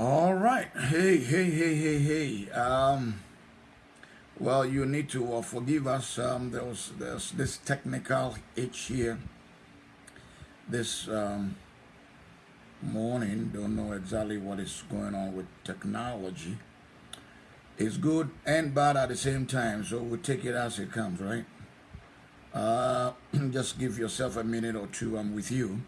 All right. Hey, hey, hey, hey, hey. Um, well, you need to uh, forgive us. Um, there was there's this technical itch here. This um, morning, don't know exactly what is going on with technology. It's good and bad at the same time, so we take it as it comes, right? Uh, just give yourself a minute or two. I'm with you.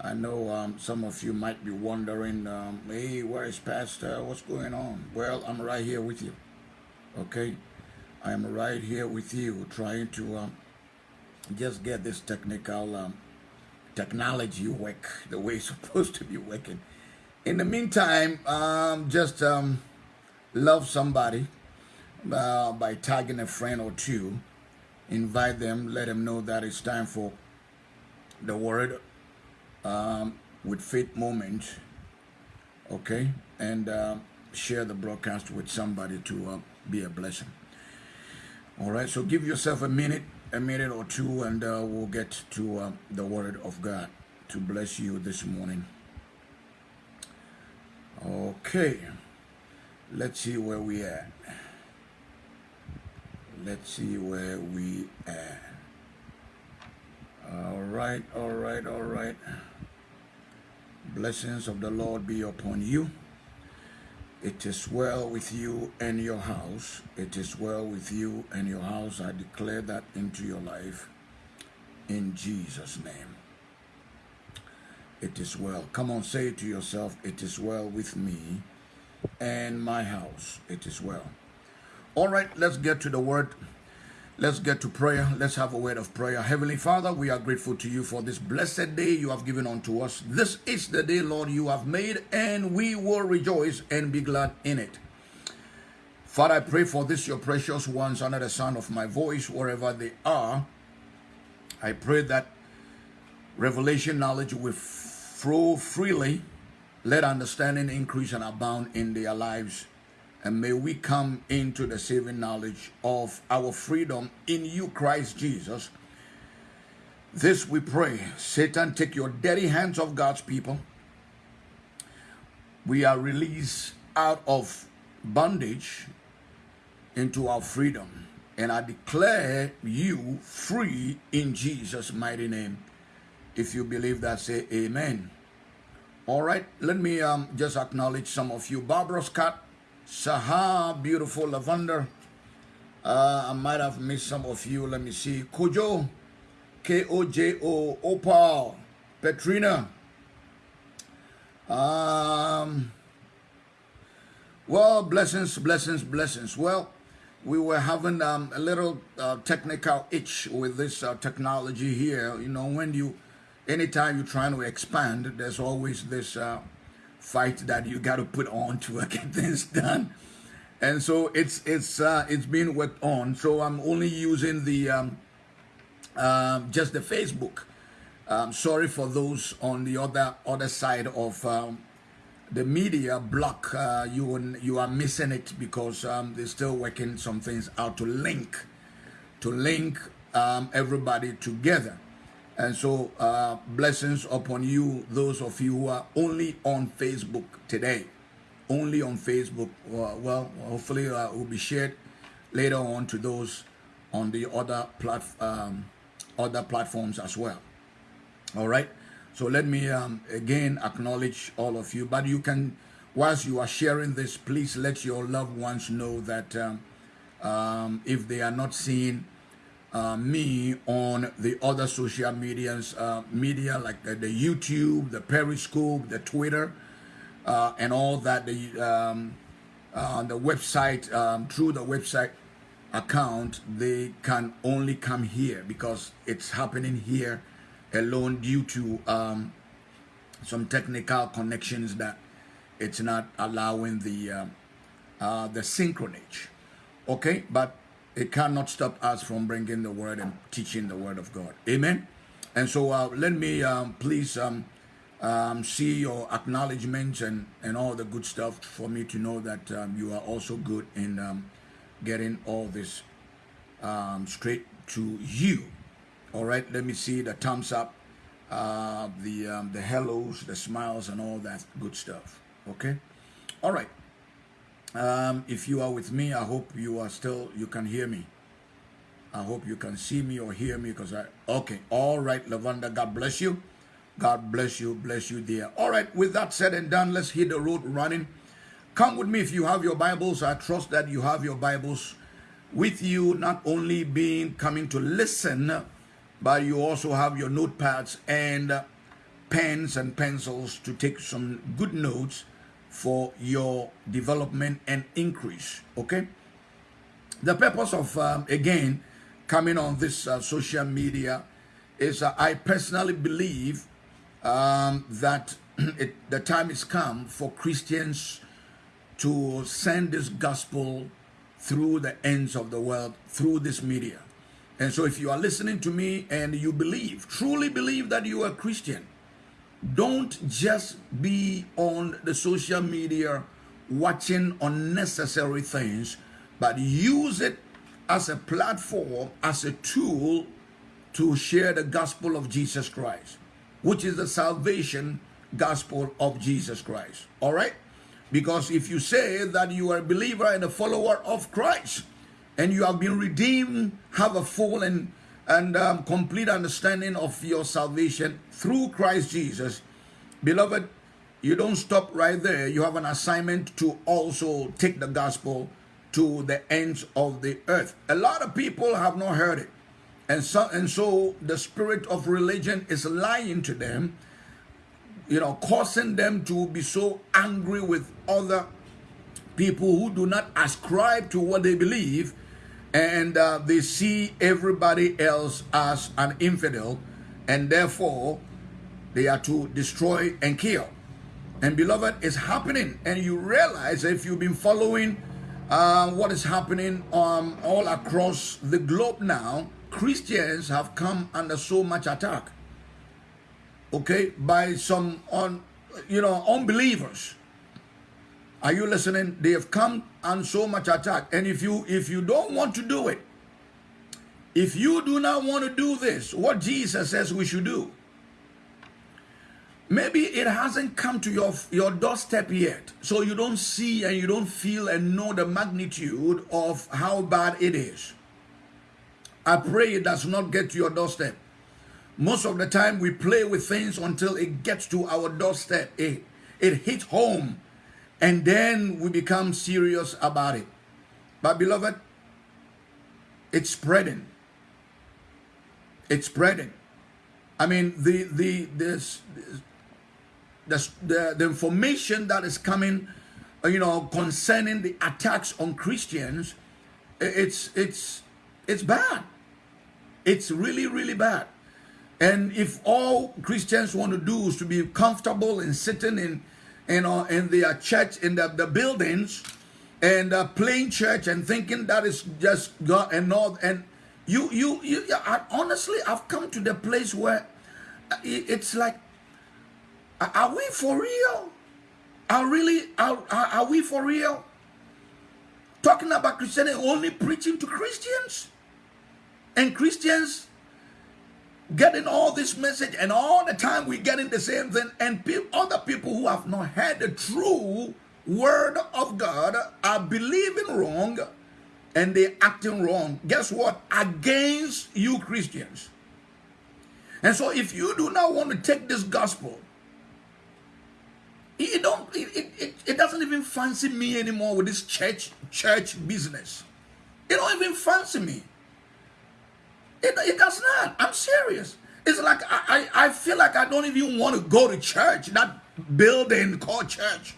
I know um, some of you might be wondering, um, hey, where is Pastor? What's going on? Well, I'm right here with you. Okay? I'm right here with you trying to um, just get this technical um, technology work the way it's supposed to be working. In the meantime, um, just um, love somebody uh, by tagging a friend or two. Invite them, let them know that it's time for the word um, with faith moment, okay, and uh, share the broadcast with somebody to uh, be a blessing. All right, so give yourself a minute, a minute or two, and uh, we'll get to uh, the Word of God to bless you this morning. Okay, let's see where we are. Let's see where we are. All right, all right, all right. Blessings of the Lord be upon you. It is well with you and your house. It is well with you and your house. I declare that into your life in Jesus' name. It is well. Come on, say it to yourself. It is well with me and my house. It is well. All right, let's get to the word. Let's get to prayer. Let's have a word of prayer. Heavenly Father, we are grateful to you for this blessed day you have given unto us. This is the day, Lord, you have made, and we will rejoice and be glad in it. Father, I pray for this, your precious ones, under the sound of my voice, wherever they are. I pray that revelation knowledge will flow freely. Let understanding increase and abound in their lives and may we come into the saving knowledge of our freedom in you, Christ Jesus. This we pray. Satan, take your dirty hands off God's people. We are released out of bondage into our freedom. And I declare you free in Jesus' mighty name. If you believe that, say amen. All right, let me um, just acknowledge some of you. Barbara Scott, Saha, beautiful lavender. Uh, I might have missed some of you. Let me see. Kojo, K-O-J-O, Opal, Petrina. Um, well, blessings, blessings, blessings. Well, we were having um, a little uh, technical itch with this uh, technology here. You know, when you, anytime you're trying to expand, there's always this uh, fight that you got to put on to get things done. And so it's it's uh, it's being worked on. So i'm only using the um, um, just the facebook. Um, sorry for those on the other other side of um, the media block uh, you you are missing it because um, they're still working some things out to link to link um, everybody together and so, uh, blessings upon you, those of you who are only on Facebook today. Only on Facebook. Well, hopefully, uh, will be shared later on to those on the other plat um, other platforms as well. All right. So let me um, again acknowledge all of you. But you can, whilst you are sharing this, please let your loved ones know that um, um if they are not seeing uh, me on the other social medias, uh, media like the, the, YouTube, the Periscope, the Twitter, uh, and all that. The um, uh, the website um, through the website account, they can only come here because it's happening here alone due to um, some technical connections that it's not allowing the uh, the synchronage. Okay, but it cannot stop us from bringing the word and teaching the word of God. Amen. And so uh, let me um, please um, um, see your acknowledgments and, and all the good stuff for me to know that um, you are also good in um, getting all this um, straight to you. All right, let me see the thumbs up, uh, the, the hellos, the smiles, and all that good stuff. Okay? All right. Um, if you are with me, I hope you are still, you can hear me. I hope you can see me or hear me because I, okay. All right, Lavanda, God bless you. God bless you, bless you, dear. All right, with that said and done, let's hit the road running. Come with me if you have your Bibles. I trust that you have your Bibles with you, not only being coming to listen, but you also have your notepads and pens and pencils to take some good notes for your development and increase. Okay. The purpose of, um, again, coming on this uh, social media is uh, I personally believe um, that it, the time has come for Christians to send this gospel through the ends of the world, through this media. And so if you are listening to me and you believe, truly believe that you are a Christian, don't just be on the social media watching unnecessary things, but use it as a platform, as a tool to share the gospel of Jesus Christ, which is the salvation gospel of Jesus Christ. All right? Because if you say that you are a believer and a follower of Christ, and you have been redeemed, have a full and, and um, complete understanding of your salvation through Christ Jesus, beloved, you don't stop right there. You have an assignment to also take the gospel to the ends of the earth. A lot of people have not heard it. And so, and so the spirit of religion is lying to them, you know, causing them to be so angry with other people who do not ascribe to what they believe and uh, they see everybody else as an infidel and therefore they are to destroy and kill. And beloved, it's happening. And you realize if you've been following uh, what is happening um, all across the globe now, Christians have come under so much attack, okay, by some on, you know, unbelievers. Are you listening? They have come and so much attack. And if you if you don't want to do it, if you do not want to do this, what Jesus says we should do, maybe it hasn't come to your your doorstep yet. So you don't see and you don't feel and know the magnitude of how bad it is. I pray it does not get to your doorstep. Most of the time we play with things until it gets to our doorstep. It, it hits home and then we become serious about it but beloved it's spreading it's spreading i mean the the this the, the, the information that is coming, uh, you know, concerning the attacks on Christians, it's it's it's bad. It's really really bad. And if all Christians want to do is to be comfortable and sitting in, you know, in their church in the, the buildings and uh, playing church and thinking that is just God and all and you you you I, honestly I've come to the place where uh, it's like are we for real? Are really are, are we for real? Talking about Christianity only preaching to Christians? And Christians getting all this message and all the time we're getting the same thing and pe other people who have not heard the true word of God are believing wrong and they're acting wrong. Guess what? Against you Christians. And so if you do not want to take this gospel it don't it, it, it doesn't even fancy me anymore with this church church business. It don't even fancy me. It, it does not. I'm serious. It's like I, I, I feel like I don't even want to go to church, that building called church.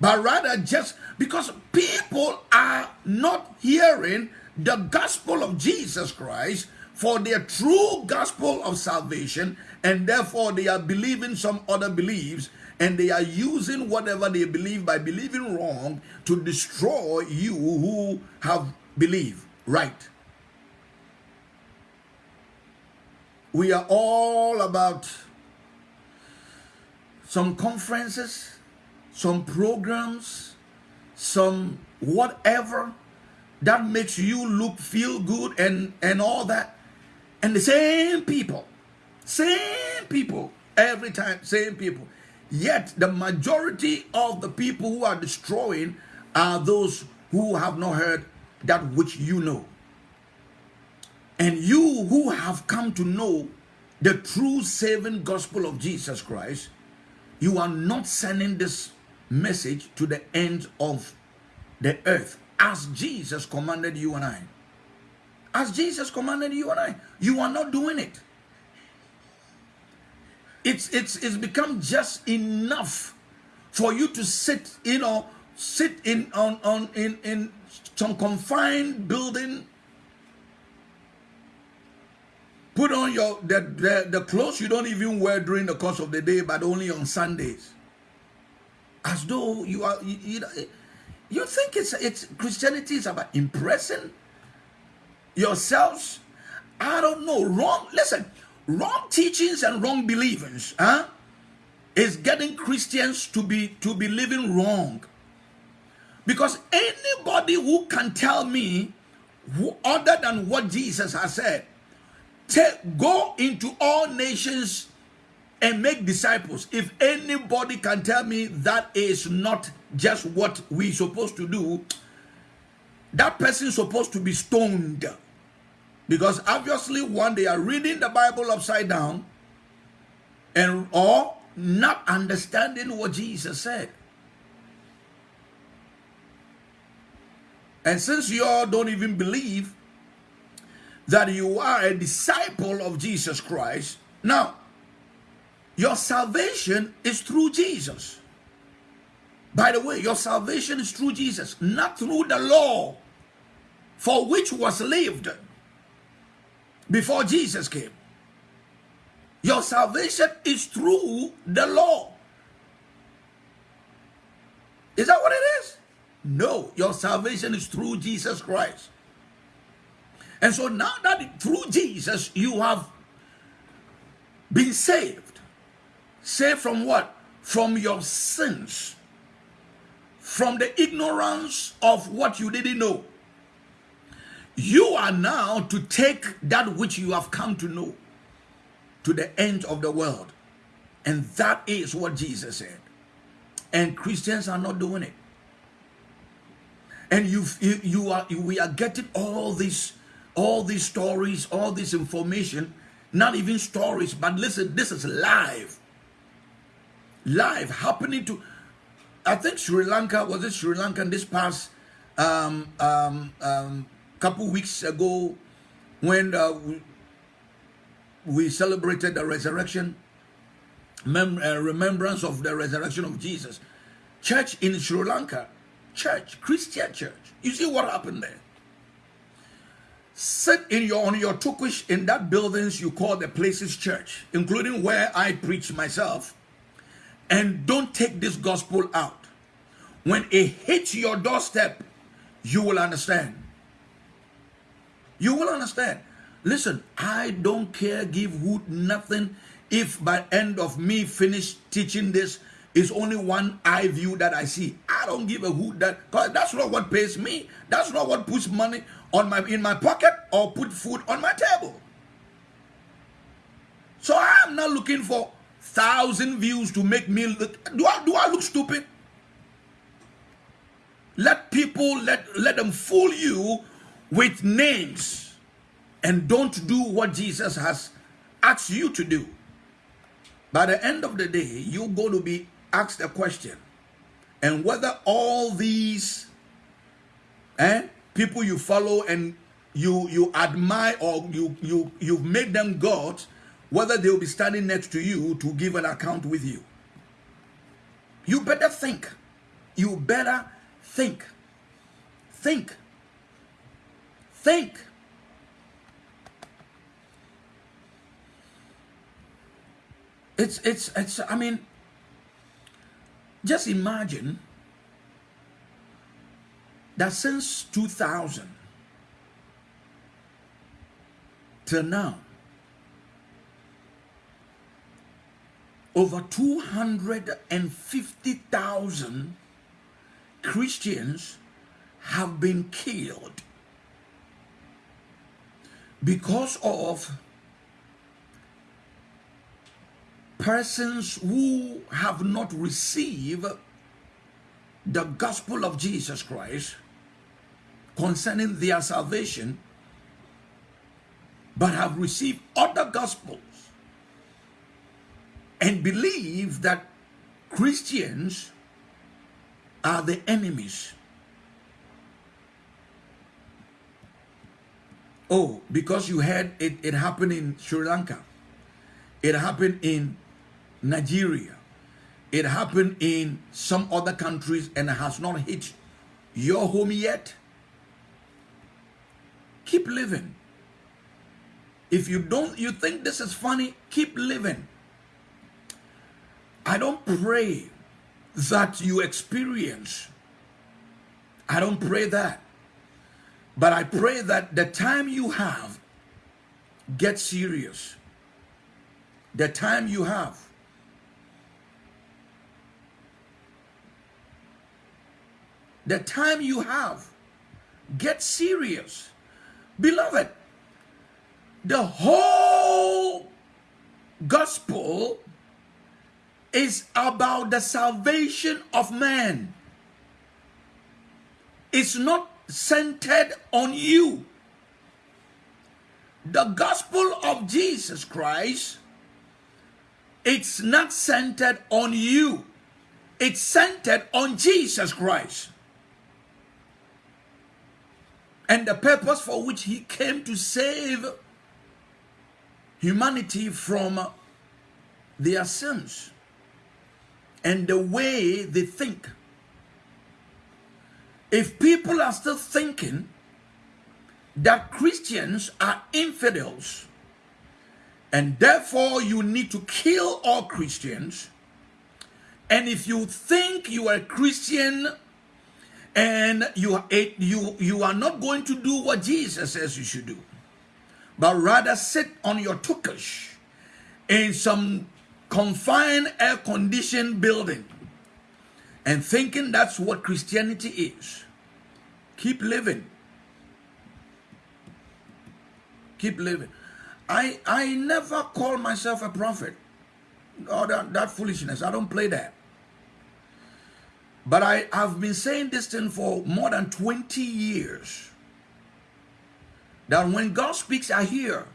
But rather just because people are not hearing the gospel of Jesus Christ for their true gospel of salvation, and therefore they are believing some other beliefs and they are using whatever they believe by believing wrong to destroy you who have believed right. We are all about some conferences, some programs, some whatever that makes you look feel good and and all that and the same people same people every time same people Yet the majority of the people who are destroying are those who have not heard that which you know. And you who have come to know the true saving gospel of Jesus Christ, you are not sending this message to the end of the earth as Jesus commanded you and I. As Jesus commanded you and I. You are not doing it. It's it's it's become just enough for you to sit, you know, sit in on on in in some confined building put on your the, the, the clothes you don't even wear during the course of the day but only on sundays. As though you are you, you, you think it's it's christianity is about impressing yourselves? I don't know. Wrong listen wrong teachings and wrong believings huh is getting christians to be to be living wrong. Because anybody who can tell me who, other than what jesus has said take go into all nations and make disciples. If anybody can tell me that is not just what we're supposed to do that person's supposed to be stoned. Because obviously one they are reading the bible upside down and or not understanding what jesus said. And since you all don't even believe that you are a disciple of jesus christ now your salvation is through Jesus. By the way, your salvation is through Jesus, not through the law for which was lived before Jesus came. Your salvation is through the law. Is that what it is? No, your salvation is through Jesus Christ. And so now that through Jesus you have been saved, Saved from what? From your sins. From the ignorance of what you didn't know. You are now to take that which you have come to know to the end of the world. And that is what Jesus said. And Christians are not doing it. And you, you are, we are getting all these, all these stories, all this information, not even stories, but listen, this is live. Live happening to I think Sri Lanka was it Sri Lanka this past um, um, um, couple weeks ago when uh, we, celebrated the resurrection mem uh, remembrance of the resurrection of Jesus. Church in Sri Lanka church Christian church. You see what happened there sit in your on your tukush in that buildings you call the places church including where I preach myself and don't take this gospel out. When it hits your doorstep, you will understand. You will understand. Listen, I don't care, give who nothing if by end of me finish teaching this is only one eye view that I see. I don't give a hoot that because that's not what pays me. That's not what puts money on my in my pocket or put food on my table. So I'm not looking for thousand views to make me look do I do I look stupid? Let people let let them fool you with names and don't do what Jesus has asked you to do. By the end of the day, you're going to be asked the question. And whether all these eh, people you follow and you you admire or you you you've made them gods whether they will be standing next to you to give an account with you. You better think. You better think. Think. Think. It's, it's, it's, I mean, just imagine that since 2000 till now, over 250,000 Christians have been killed because of persons who have not received the gospel of Jesus Christ concerning their salvation, but have received other gospels and believe that Christians are the enemies. Oh, because you heard it, it happened in Sri Lanka. It happened in Nigeria. It happened in some other countries and has not hit your home yet. Keep living. If you don't, you think this is funny, keep living. I don't pray that you experience. I don't pray that. But I pray that the time you have, get serious. The time you have. The time you have, get serious. Beloved, the whole gospel is about the salvation of man. It's not centered on you. The gospel of Jesus Christ, it's not centered on you. It's centered on Jesus Christ. And the purpose for which he came to save humanity from their sins and the way they think. If people are still thinking that Christians are infidels and therefore you need to kill all Christians, and if you think you are a Christian and you, you, you are not going to do what Jesus says you should do, but rather sit on your tukish in some confined air conditioned building and thinking that's what Christianity is. Keep living. Keep living. I I never call myself a prophet. Oh, that, that foolishness. I don't play that. But I have been saying this thing for more than 20 years. That when God speaks, I hear.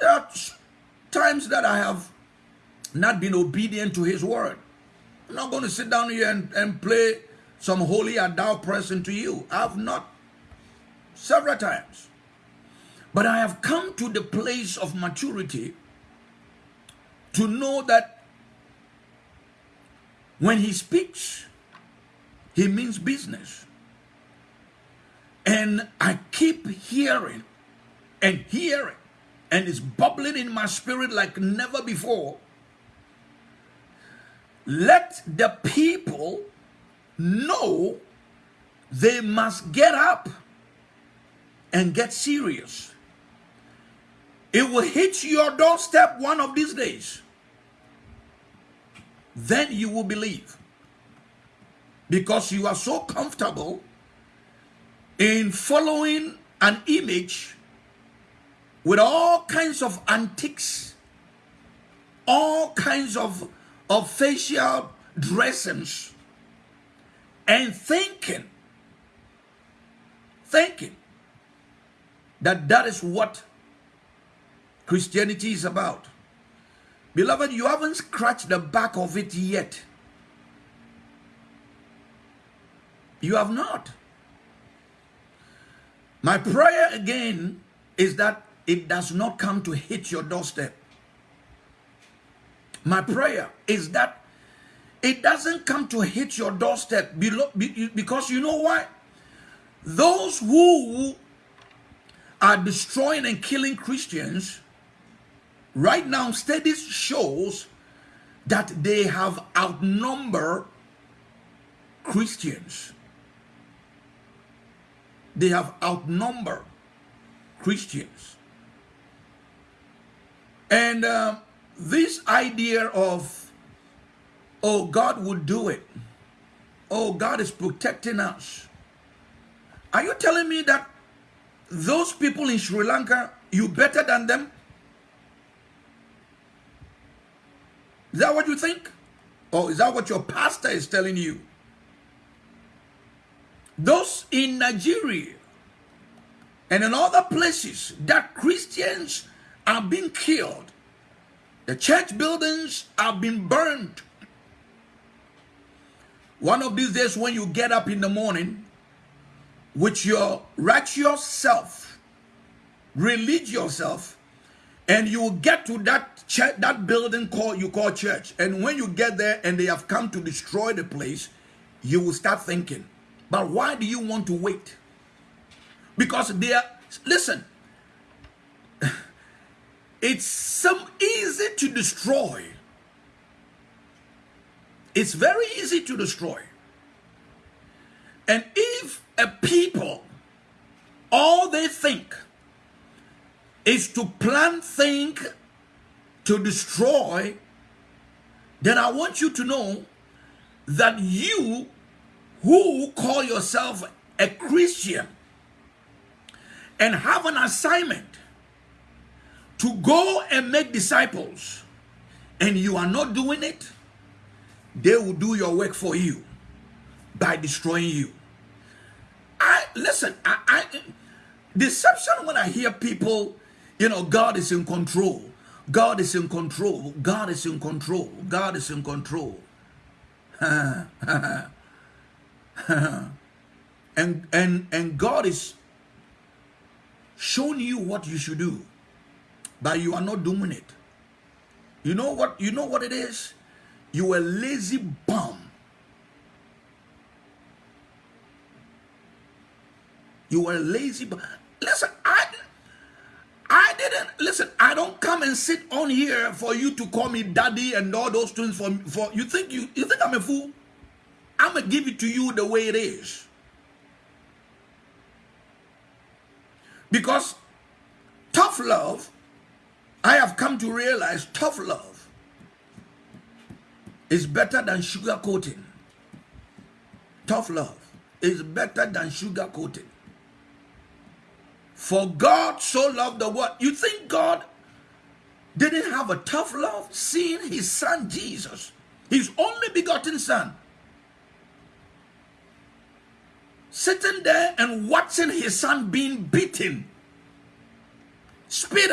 There are times that I have not been obedient to his word. I'm not going to sit down here and, and play some holy adult person to you. I have not several times. But I have come to the place of maturity to know that when he speaks, he means business. And I keep hearing and hearing and it's bubbling in my spirit like never before. Let the people know they must get up and get serious. It will hit your doorstep one of these days. Then you will believe. Because you are so comfortable in following an image with all kinds of antiques, all kinds of, of facial dressings, and thinking, thinking that that is what Christianity is about. Beloved, you haven't scratched the back of it yet. You have not. My prayer again is that it does not come to hit your doorstep. My prayer is that it doesn't come to hit your doorstep because you know why? Those who are destroying and killing Christians right now studies shows that they have outnumbered Christians. They have outnumbered Christians. And uh, this idea of, oh, God would do it. Oh, God is protecting us. Are you telling me that those people in Sri Lanka, you better than them? Is that what you think? Or is that what your pastor is telling you? Those in Nigeria and in other places that Christians are being killed, the church buildings are being burned. One of these days, when you get up in the morning with your righteous self, religious yourself, and you will get to that church, that building called you call church. And when you get there and they have come to destroy the place, you will start thinking, but why do you want to wait? Because they are, listen, it's some easy to destroy. It's very easy to destroy. And if a people, all they think is to plan, think, to destroy, then I want you to know that you who call yourself a Christian and have an assignment to go and make disciples and you are not doing it, they will do your work for you by destroying you. I listen, I, I deception when I hear people, you know, God is in control. God is in control. God is in control. God is in control. and and and God is showing you what you should do, but you are not doing it. You know what? You know what it is. You a lazy bum. You are lazy bum. Listen, I I didn't listen. I don't come and sit on here for you to call me daddy and all those things. For for you think you you think I'm a fool? I'm to give it to you the way it is. Because tough love, I have come to realize tough love is better than sugar coating. Tough love is better than sugar coating. For God so loved the world. You think God didn't have a tough love? Seeing his son Jesus, his only begotten son, sitting there and watching his son being beaten, spit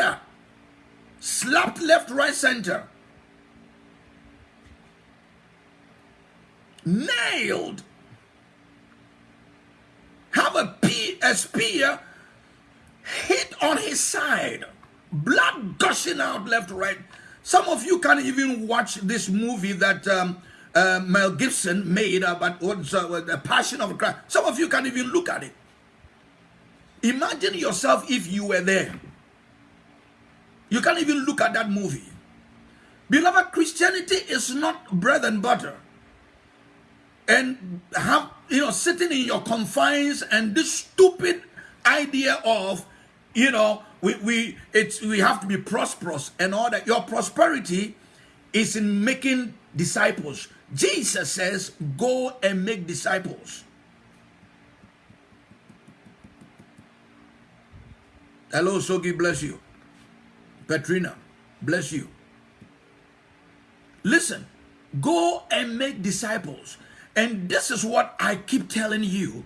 slapped left, right, center, nailed, have a, pea, a spear hit on his side, blood gushing out left, right. Some of you can't even watch this movie that um, uh, Mel Gibson made about what's uh, the Passion of Christ. Some of you can't even look at it. Imagine yourself if you were there. You can't even look at that movie. Beloved, Christianity is not bread and butter. And have, you know, sitting in your confines and this stupid idea of, you know, we, we, it's, we have to be prosperous and all that. Your prosperity is in making disciples. Jesus says, go and make disciples. Hello, Sogi, bless you. Petrina, bless you. Listen, go and make disciples. And this is what I keep telling you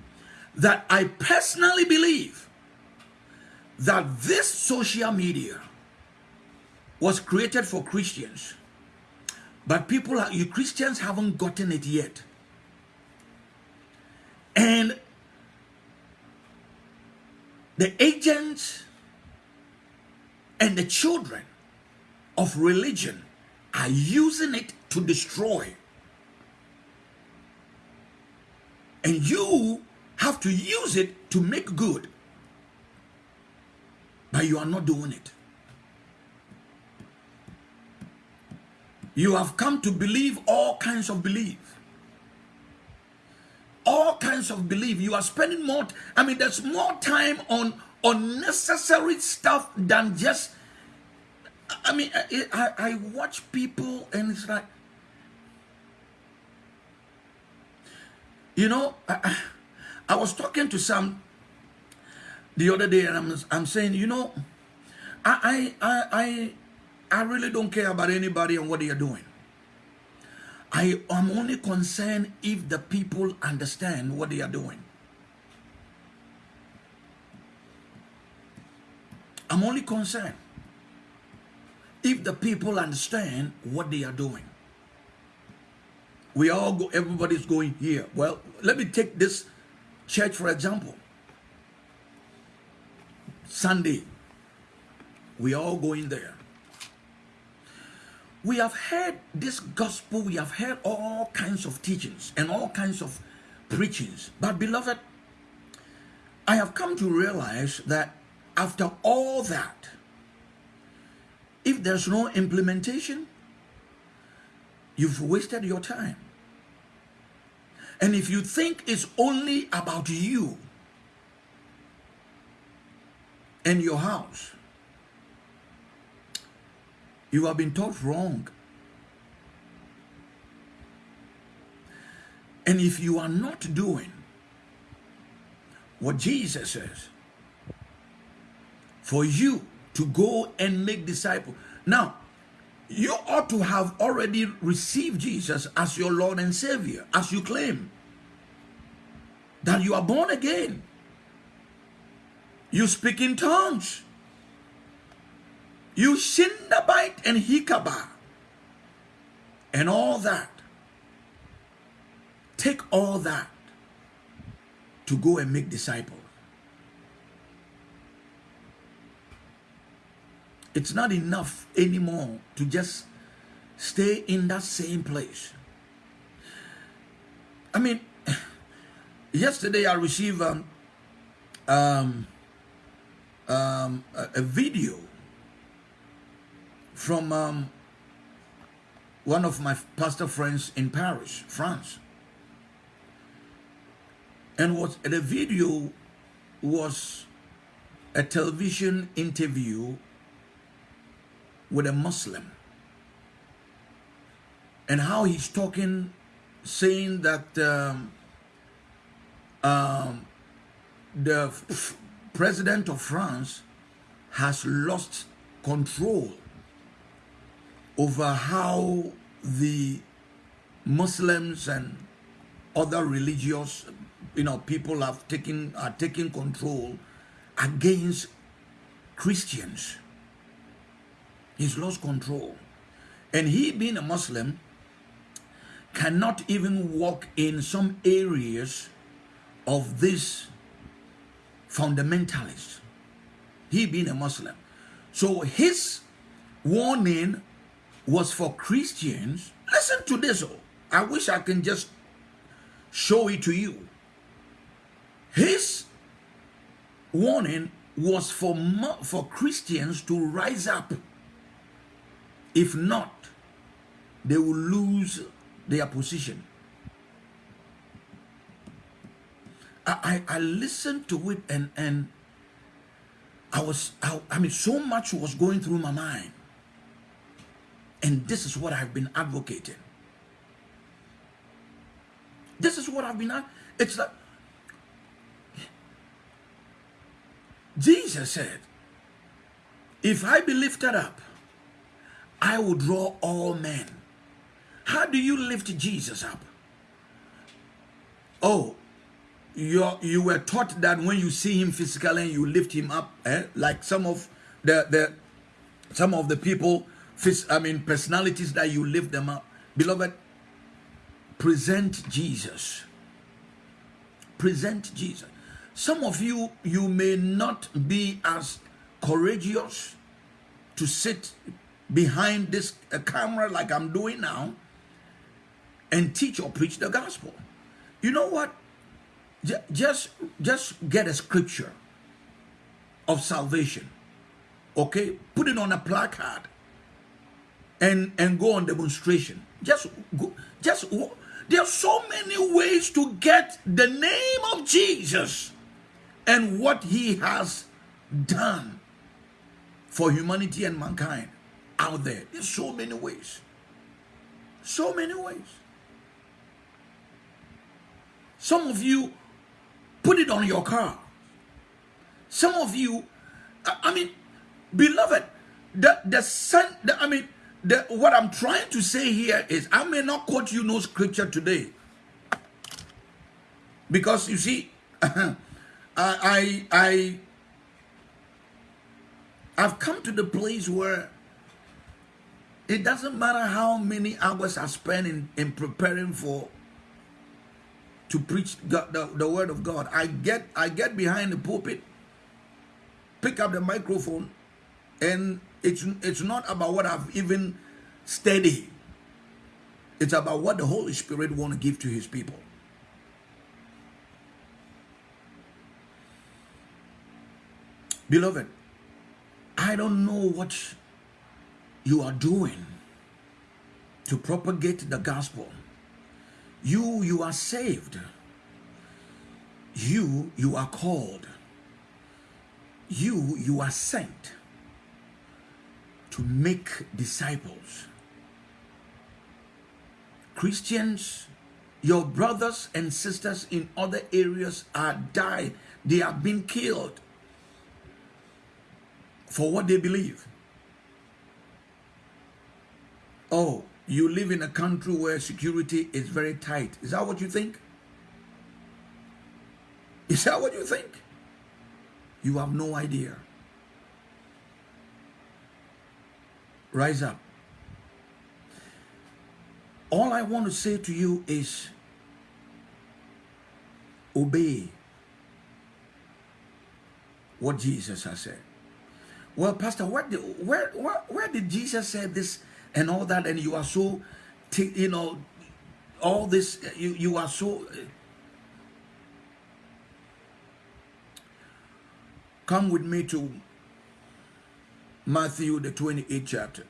that I personally believe that this social media was created for Christians but people, you Christians haven't gotten it yet. And the agents and the children of religion are using it to destroy. And you have to use it to make good. But you are not doing it. You have come to believe all kinds of belief. All kinds of belief. You are spending more, I mean, there's more time on unnecessary stuff than just, I mean, I, I, I watch people and it's like, you know, I, I was talking to some the other day and I'm, I'm saying, you know, I, I, I, I really don't care about anybody and what they are doing. I am only concerned if the people understand what they are doing. I'm only concerned if the people understand what they are doing. We all go, everybody's going here. Well, let me take this church for example. Sunday, we all going there. We have heard this gospel, we have heard all kinds of teachings and all kinds of preachings. But beloved, I have come to realize that after all that, if there's no implementation, you've wasted your time. And if you think it's only about you and your house, you have been taught wrong. And if you are not doing what Jesus says, for you to go and make disciples. Now, you ought to have already received Jesus as your Lord and Savior, as you claim that you are born again. You speak in tongues. You Shindabite and Hikaba and all that. Take all that to go and make disciples. It's not enough anymore to just stay in that same place. I mean, yesterday I received um, um, um, a, a, video from um, one of my pastor friends in Paris, France. And what the video was a television interview with a Muslim and how he's talking, saying that um, um, the president of France has lost control over how the Muslims and other religious, you know, people have taken are taking control against Christians. He's lost control. And he being a Muslim cannot even walk in some areas of this fundamentalist. He being a Muslim. So his warning was for Christians. Listen to this. Oh. I wish I can just show it to you. His warning was for, for Christians to rise up if not, they will lose their position. I, I, I listened to it and, and I was, I, I mean, so much was going through my mind. And this is what I've been advocating. This is what I've been, it's like, Jesus said, if I be lifted up, I will draw all men. How do you lift Jesus up? Oh, you you were taught that when you see him physically and you lift him up, eh? like some of the the some of the people, I mean personalities that you lift them up. Beloved, present Jesus. Present Jesus. Some of you, you may not be as courageous to sit behind this camera like I'm doing now and teach or preach the gospel. You know what? Just, just get a scripture of salvation. Okay? Put it on a placard and, and go on demonstration. Just go, just there are so many ways to get the name of Jesus and what he has done for humanity and mankind out there. There's so many ways. So many ways. Some of you put it on your car. Some of you, I mean, beloved, the the sun. The, I mean, the, what I'm trying to say here is I may not quote you no scripture today. Because you see, I, I, I, I've come to the place where it doesn't matter how many hours I spend in, in preparing for to preach God, the, the word of God. I get I get behind the pulpit, pick up the microphone, and it's it's not about what I've even studied. It's about what the Holy Spirit want to give to his people. Beloved, I don't know what you are doing to propagate the gospel. You, you are saved. You, you are called. You, you are sent to make disciples. Christians, your brothers and sisters in other areas are died. They have been killed for what they believe. Oh, you live in a country where security is very tight. Is that what you think? Is that what you think? You have no idea. Rise up. All I want to say to you is obey what Jesus has said. Well, Pastor, where did, where, where, where did Jesus say this and all that and you are so you know all this you you are so come with me to Matthew the 28th chapter.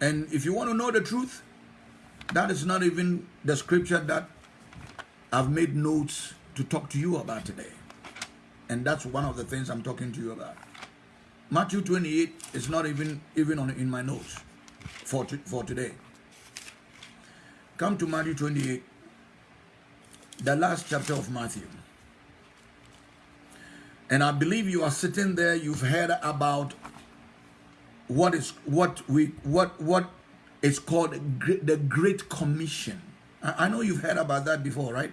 And if you want to know the truth that is not even the scripture that I've made notes to talk to you about today. And that's one of the things I'm talking to you about Matthew 28 is not even even on in my notes for to, for today. Come to Matthew 28, the last chapter of Matthew. And I believe you are sitting there, you've heard about what is what we what what is called the Great Commission. I, know you've heard about that before, right?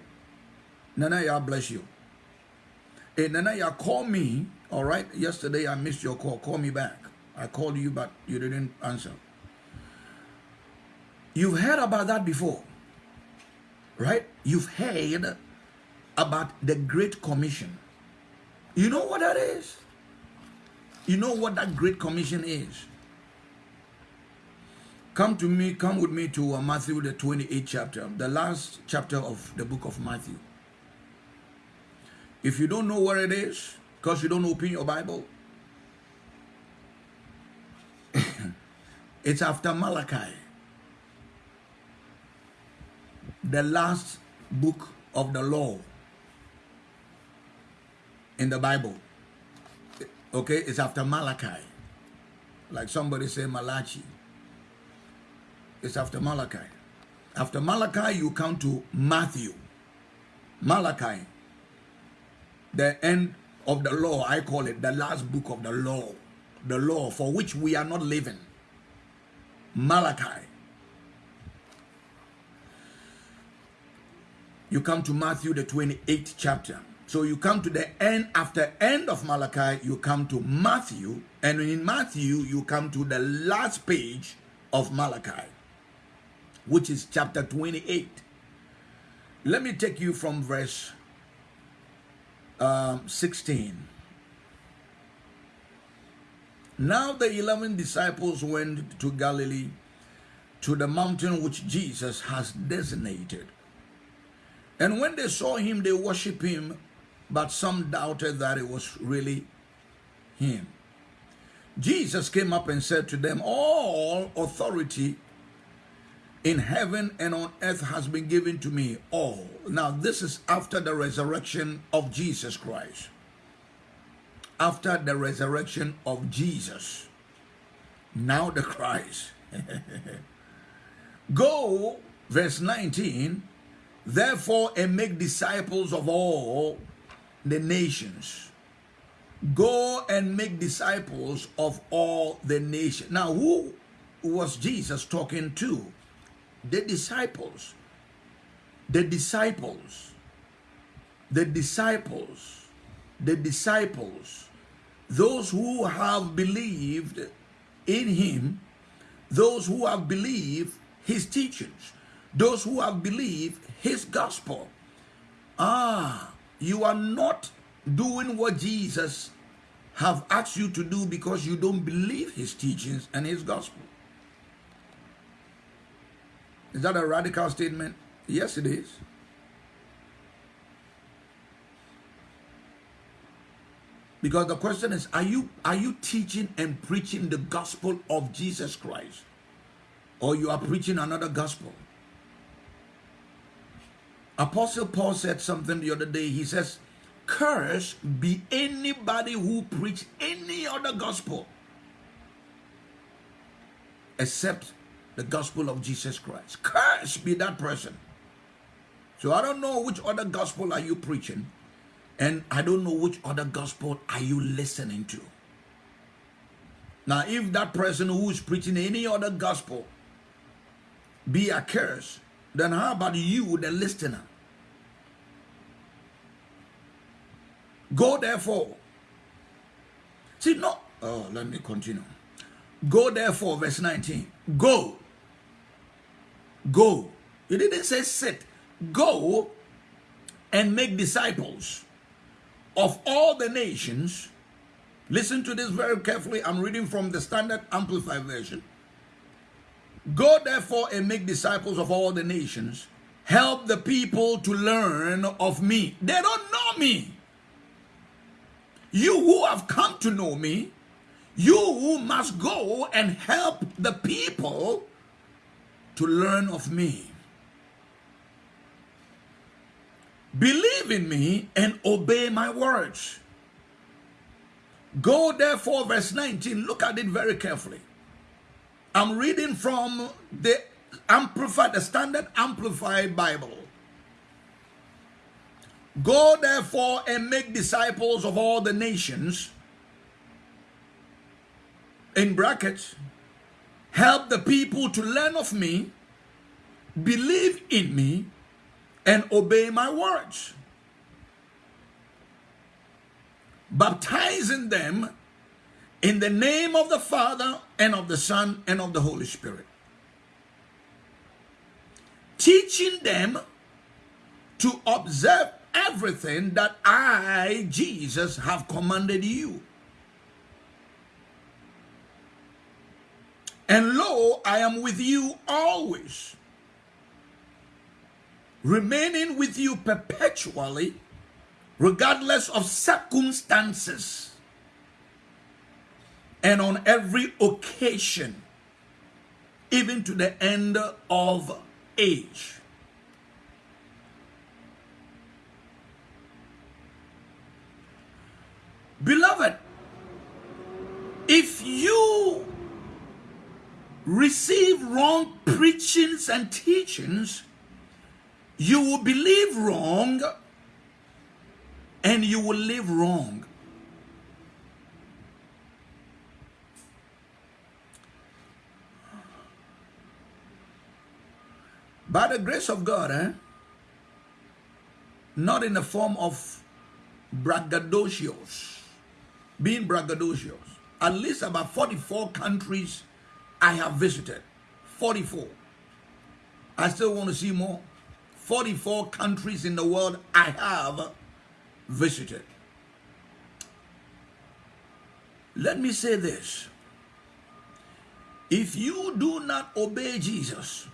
Nana, God bless you. Hey, Nana, you call me all right. Yesterday I missed your call. Call me back. I called you, but you didn't answer. You've heard about that before, right? You've heard about the Great Commission. You know what that is? You know what that Great Commission is? Come to me, come with me to uh, Matthew, the 28th chapter, the last chapter of the book of Matthew. If you don't know where it is, because you don't open your Bible. it's after Malachi. The last book of the law in the Bible. Okay, it's after Malachi. Like somebody say Malachi. It's after Malachi. After Malachi, you come to Matthew. Malachi. The end of the law, I call it the last book of the law, the law for which we are not living. Malachi. You come to Matthew, the 28th chapter. So you come to the end, after end of Malachi, you come to Matthew, and in Matthew, you come to the last page of Malachi, which is chapter 28. Let me take you from verse um, 16. Now the 11 disciples went to Galilee, to the mountain which Jesus has designated. And when they saw him, they worshiped him, but some doubted that it was really him. Jesus came up and said to them, All authority in heaven and on earth has been given to me all. Now, this is after the resurrection of Jesus Christ. After the resurrection of Jesus. Now the Christ. Go, verse 19, therefore, and make disciples of all the nations. Go and make disciples of all the nations. Now, who was Jesus talking to? The disciples. The disciples. The disciples. The disciples. Those who have believed in him, those who have believed his teachings, those who have believed his gospel. Ah, you are not doing what Jesus have asked you to do because you don't believe his teachings and his gospel. Is that a radical statement? Yes, it is. Because the question is, are you are you teaching and preaching the gospel of Jesus Christ? Or you are preaching another gospel? Apostle Paul said something the other day. He says, curse be anybody who preach any other gospel except the gospel of Jesus Christ. Curse be that person. So I don't know which other gospel are you preaching and I don't know which other gospel are you listening to. Now if that person who is preaching any other gospel be a curse, then how about you, the listener? Go therefore. See, no. Oh, let me continue. Go therefore, verse 19. Go. Go. He didn't say sit. Go and make disciples of all the nations. Listen to this very carefully. I'm reading from the Standard Amplified Version. Go therefore and make disciples of all the nations. Help the people to learn of me. They don't know me. You who have come to know me, you must go and help the people to learn of me. Believe in me and obey my words. Go therefore, verse 19, look at it very carefully. I'm reading from the Amplified, the Standard Amplified Bible. Go therefore and make disciples of all the nations. In brackets, help the people to learn of me, believe in me, and obey my words. Baptizing them in the name of the Father and of the Son and of the Holy Spirit. Teaching them to observe everything that I, Jesus, have commanded you. And lo, I am with you always, remaining with you perpetually, regardless of circumstances, and on every occasion, even to the end of age. Beloved, if you receive wrong preachings and teachings, you will believe wrong and you will live wrong. By the grace of God, eh? not in the form of braggadocios, being braggadocious. At least about 44 countries I have visited. 44. I still want to see more. 44 countries in the world I have visited. Let me say this. If you do not obey Jesus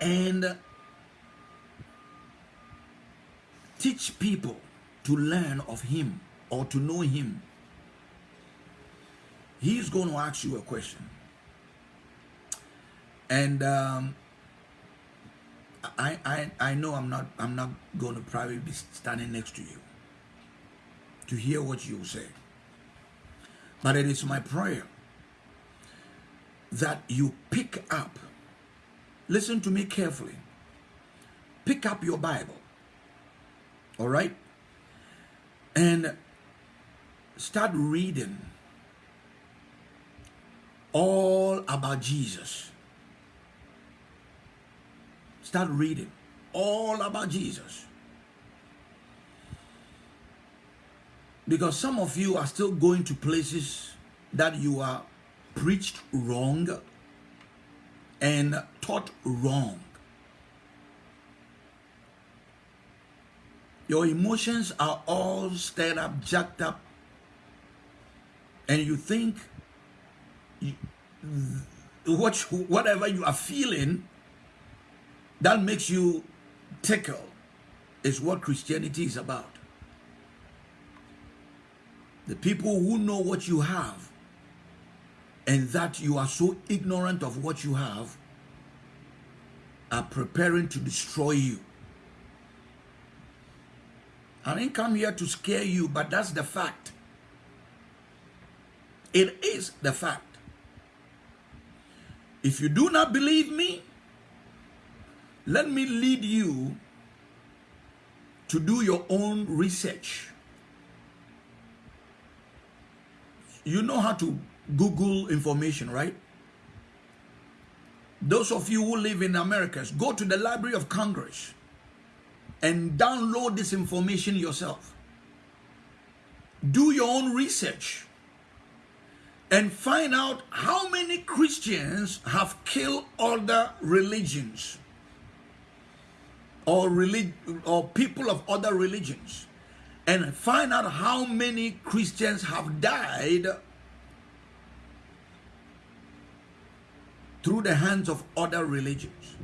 and teach people to learn of him or to know him, he's going to ask you a question. And um, I, I, I know I'm not, I'm not going to probably be standing next to you to hear what you say. But it is my prayer that you pick up, listen to me carefully, pick up your Bible, all right? and start reading all about Jesus. Start reading all about Jesus. Because some of you are still going to places that you are preached wrong and taught wrong. Your emotions are all stirred up, jacked up, and you think what, whatever you are feeling that makes you tickle is what Christianity is about. The people who know what you have and that you are so ignorant of what you have are preparing to destroy you. I didn't come here to scare you, but that's the fact. It is the fact. If you do not believe me, let me lead you to do your own research. You know how to Google information, right? Those of you who live in Americas, go to the Library of Congress and download this information yourself. Do your own research and find out how many Christians have killed other religions or, relig- or people of other religions and find out how many Christians have died through the hands of other religions.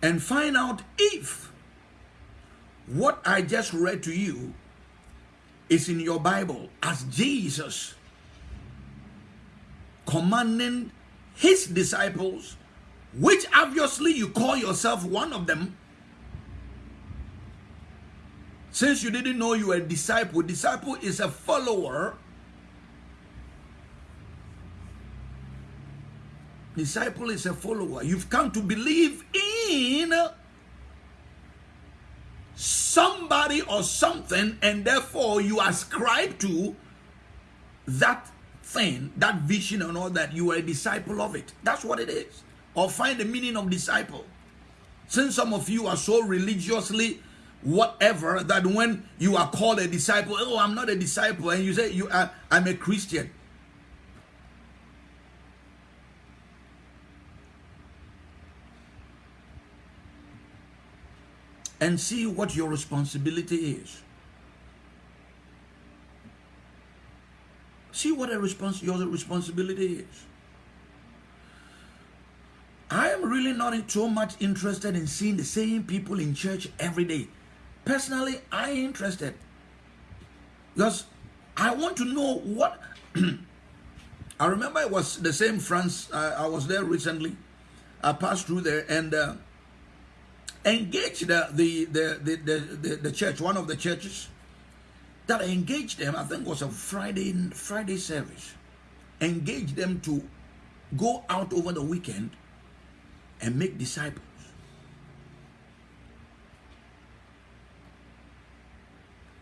And find out if what I just read to you is in your Bible as Jesus commanding his disciples, which obviously you call yourself one of them. Since you didn't know you were a disciple, disciple is a follower Disciple is a follower. You've come to believe in somebody or something, and therefore you ascribe to that thing, that vision, and all that. You are a disciple of it. That's what it is. Or find the meaning of disciple. Since some of you are so religiously whatever that when you are called a disciple, oh, I'm not a disciple, and you say you are, I'm a Christian. And see what your responsibility is. See what a respons- your responsibility is. I am really not so much interested in seeing the same people in church every day. Personally, I am interested because I want to know what. I remember it was the same France. I was there recently. I passed through there and. Uh, engaged the, the, the, the, the, the, church, one of the churches that engaged them, I think was a Friday, Friday service, engage them to go out over the weekend and make disciples.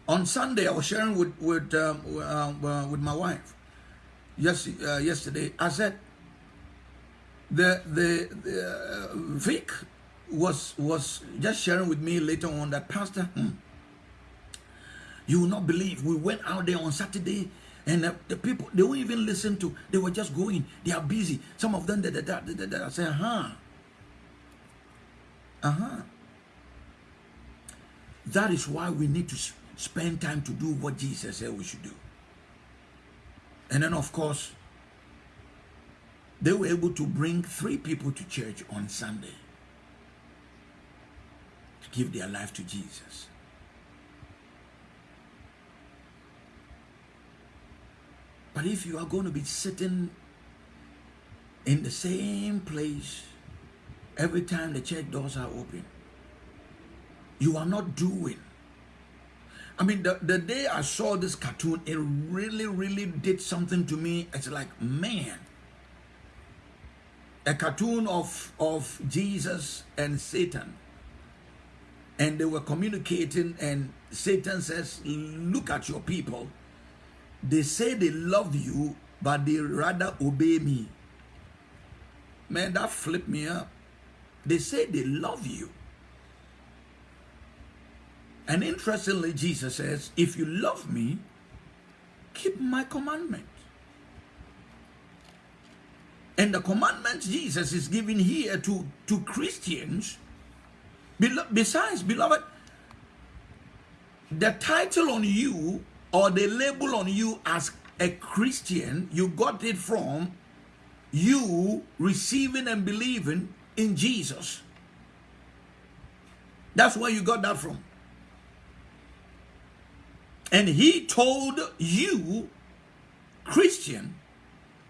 On Sunday, I was sharing with with um, uh, uh, with my wife. Yes, uh, yesterday I said the the, the uh, Vic was was just sharing with me later on that pastor hmm, you will not believe. We went out there on saturday and the, the people they won't even listen to they were just going. They are busy. Some of them that that that that i say uh-huh uh-huh. That is why we need to spend time to do what jesus said we should do. And then of course they were able to bring three people to church on sunday give their life to Jesus. But if you are going to be sitting in the same place every time the church doors are open, you are not doing. I mean, the, the day I saw this cartoon, it really, really did something to me. It's like, man, a cartoon of, of Jesus and Satan and they were communicating, and Satan says, Look at your people. They say they love you, but they rather obey me. Man, that flipped me up. They say they love you. And interestingly, Jesus says, If you love me, keep my commandment. And the commandments Jesus is giving here to, to Christians, besides, beloved, the title on you or the label on you as a Christian, you got it from you receiving and believing in Jesus. That's where you got that from. And he told you, Christian,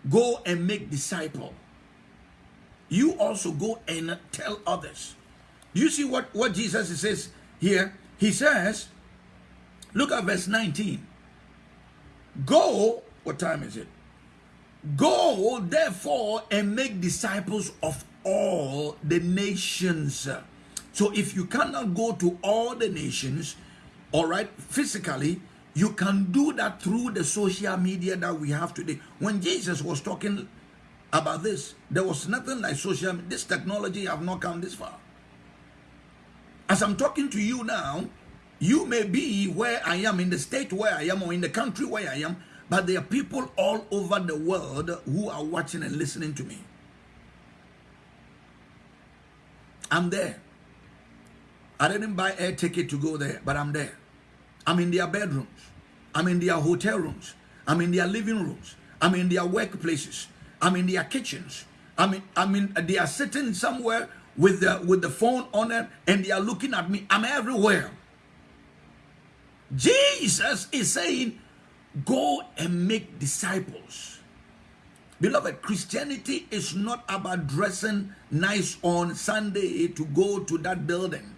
go and make disciple. You also go and tell others. You see what, what Jesus says here? He says, look at verse 19. Go, what time is it? Go, therefore, and make disciples of all the nations. So if you cannot go to all the nations, all right, physically, you can do that through the social media that we have today. When Jesus was talking about this, there was nothing like social This technology have not come this far. As I'm talking to you now, you may be where I am, in the state where I am, or in the country where I am, but there are people all over the world who are watching and listening to me. I'm there. I didn't buy air ticket to go there, but I'm there. I'm in their bedrooms. I'm in their hotel rooms. I'm in their living rooms. I'm in their workplaces. I'm in their kitchens. I mean, I mean, they are sitting somewhere with the with the phone on it, and they are looking at me. I'm everywhere. Jesus is saying, "Go and make disciples." Beloved, Christianity is not about dressing nice on Sunday to go to that building.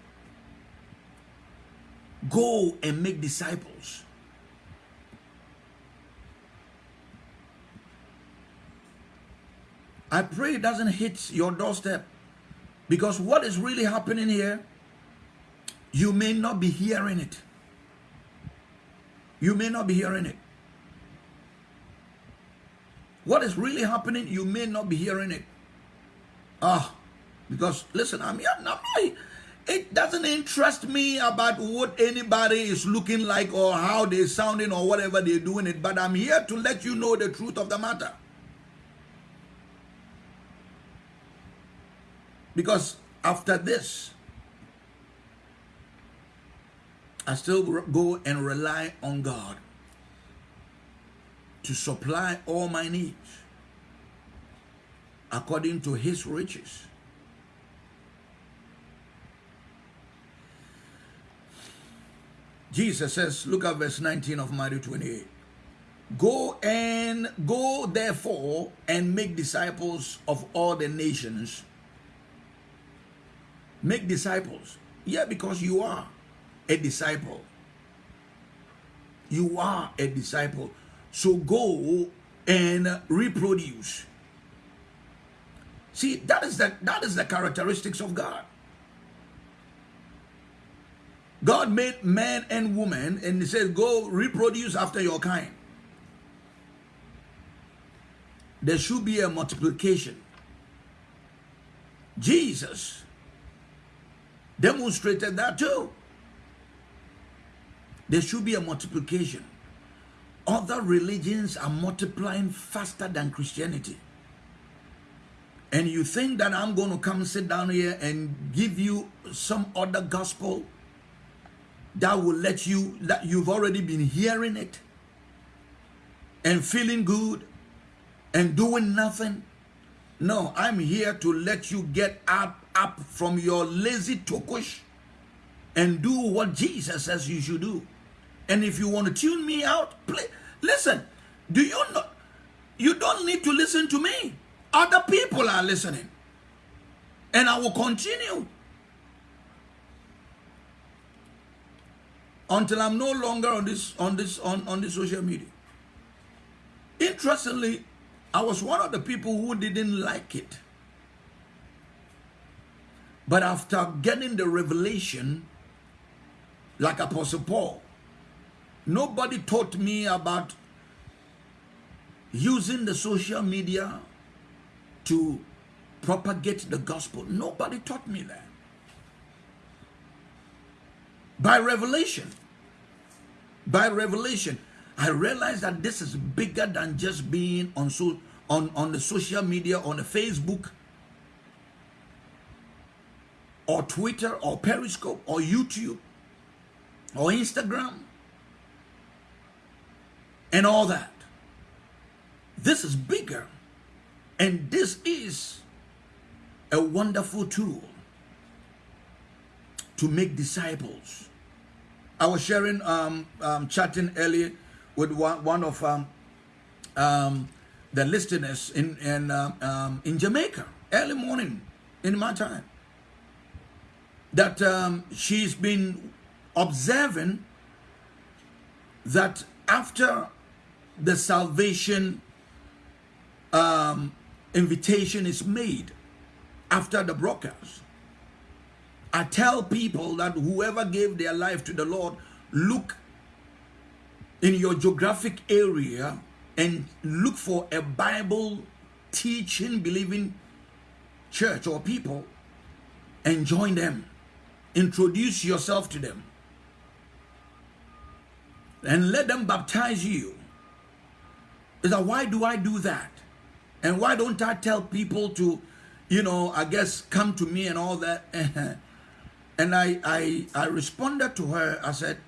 Go and make disciples. I pray it doesn't hit your doorstep because what is really happening here, you may not be hearing it. You may not be hearing it. What is really happening, you may not be hearing it. Ah, because listen, I'm here. I'm it doesn't interest me about what anybody is looking like or how they're sounding or whatever they're doing it, but I'm here to let you know the truth of the matter. Because after this, I still go and rely on God to supply all my needs according to his riches. Jesus says, look at verse 19 of Matthew 28. Go and go therefore and make disciples of all the nations. Make disciples. Yeah, because you are a disciple. You are a disciple. So go and reproduce. See, that is the that is the characteristics of God. God made man and woman, and he says, Go reproduce after your kind. There should be a multiplication. Jesus demonstrated that too. There should be a multiplication. Other religions are multiplying faster than Christianity. And you think that I'm going to come sit down here and give you some other gospel that will let you, that you've already been hearing it and feeling good and doing nothing. No, I'm here to let you get up, up from your lazy tokush and do what Jesus says you should do. And if you want to tune me out, play, listen. Do you know? You don't need to listen to me. Other people are listening. And I will continue until I'm no longer on this on this on, on this social media. Interestingly, I was one of the people who didn't like it. But after getting the revelation like Apostle Paul. Nobody taught me about using the social media to propagate the gospel. Nobody taught me that. By revelation, by revelation, I realized that this is bigger than just being on so on, on the social media, on the Facebook, or Twitter, or Periscope, or YouTube, or Instagram, and all that. This is bigger, and this is a wonderful tool to make disciples. I was sharing, um, um, chatting earlier with one, one of um, um, the listeners in in, um, um, in Jamaica early morning in my time that um, she's been observing that after the salvation um, invitation is made after the broadcast I tell people that whoever gave their life to the Lord look in your geographic area and look for a Bible teaching, believing church or people and join them. Introduce yourself to them and let them baptize you. Is that why do I do that? And why don't I tell people to, you know, I guess come to me and all that? and I, I, I responded to her, I said,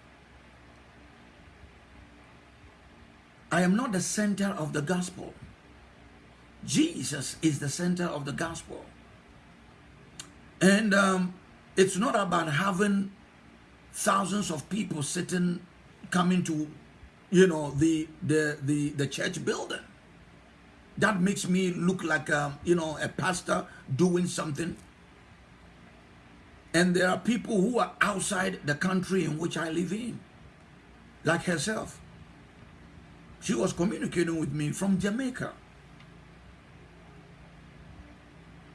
I am not the center of the gospel. Jesus is the center of the gospel. And um, it's not about having thousands of people sitting, coming to, you know, the, the, the, the church building. That makes me look like, a, um, you know, a pastor doing something. And there are people who are outside the country in which I live in, like herself. She was communicating with me from Jamaica.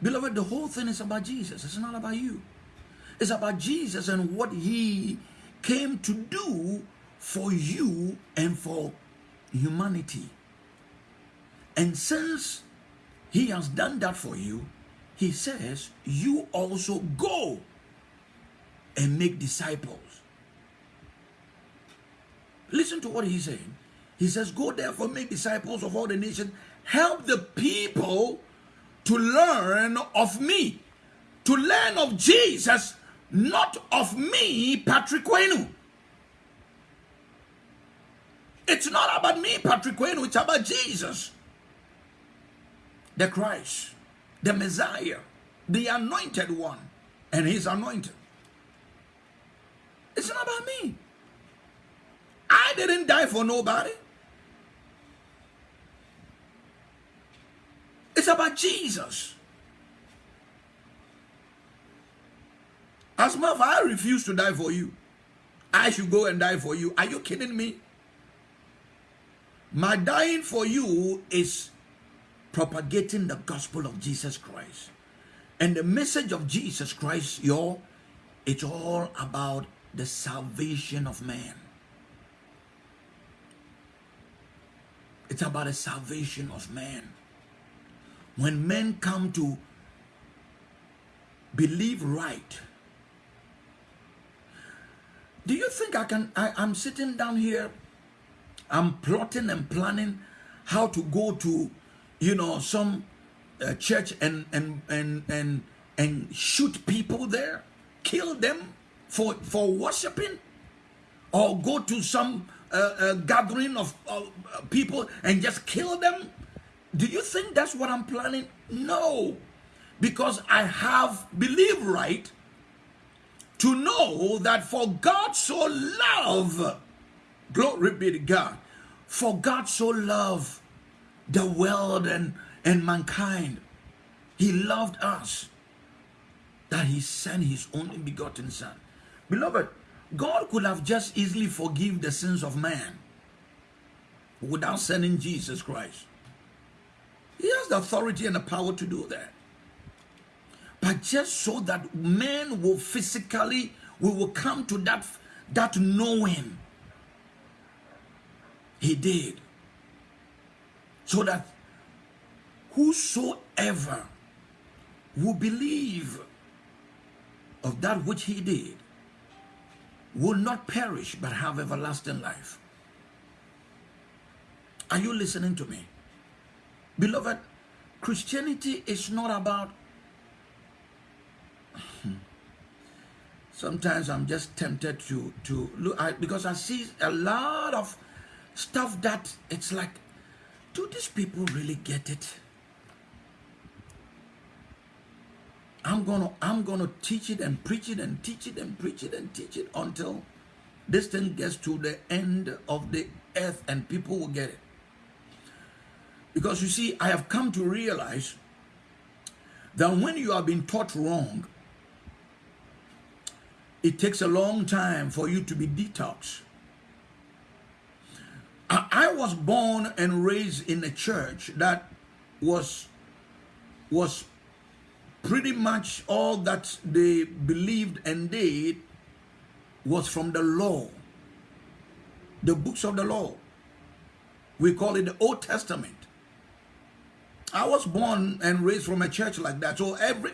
Beloved, the whole thing is about Jesus. It's not about you. It's about Jesus and what he came to do for you and for humanity. And since he has done that for you, he says, you also go and make disciples. Listen to what he's saying. He says, Go therefore, make disciples of all the nations, help the people to learn of me, to learn of Jesus, not of me, Patrick Wenu. It's not about me, Patrick Wenu, it's about Jesus, the Christ, the Messiah, the anointed one, and his anointed. It's not about me. I didn't die for nobody. It's about Jesus. As I refuse to die for you, I should go and die for you. Are you kidding me? My dying for you is propagating the gospel of Jesus Christ. And the message of Jesus Christ, y'all, it's all about the salvation of man. It's about the salvation of man when men come to believe right, do you think I can? I, I'm sitting down here, I'm plotting and planning how to go to, you know, some uh, church and and and and and shoot people there, kill them for for worshiping, or go to some uh, uh, gathering of uh, people and just kill them do you think that's what I'm planning? No. Because I have believed right to know that for God so loved, glory be to God, for God so loved the world and, and mankind. He loved us that he sent his only begotten son. Beloved, God could have just easily forgive the sins of man without sending Jesus Christ. He has the authority and the power to do that. But just so that men will physically, we will come to that, that knowing he did so that whosoever will believe of that which he did will not perish but have everlasting life. Are you listening to me? Beloved, Christianity is not about. Hmm. Sometimes I'm just tempted to to look at because I see a lot of stuff that it's like, do these people really get it? I'm gonna I'm gonna teach it and preach it and teach it and preach it and teach it until this thing gets to the end of the earth and people will get it. Because you see, I have come to realize that when you have been taught wrong, it takes a long time for you to be detoxed. I was born and raised in a church that was was pretty much all that they believed and did was from the law, the books of the law. We call it the Old Testament. I was born and raised from a church like that. So every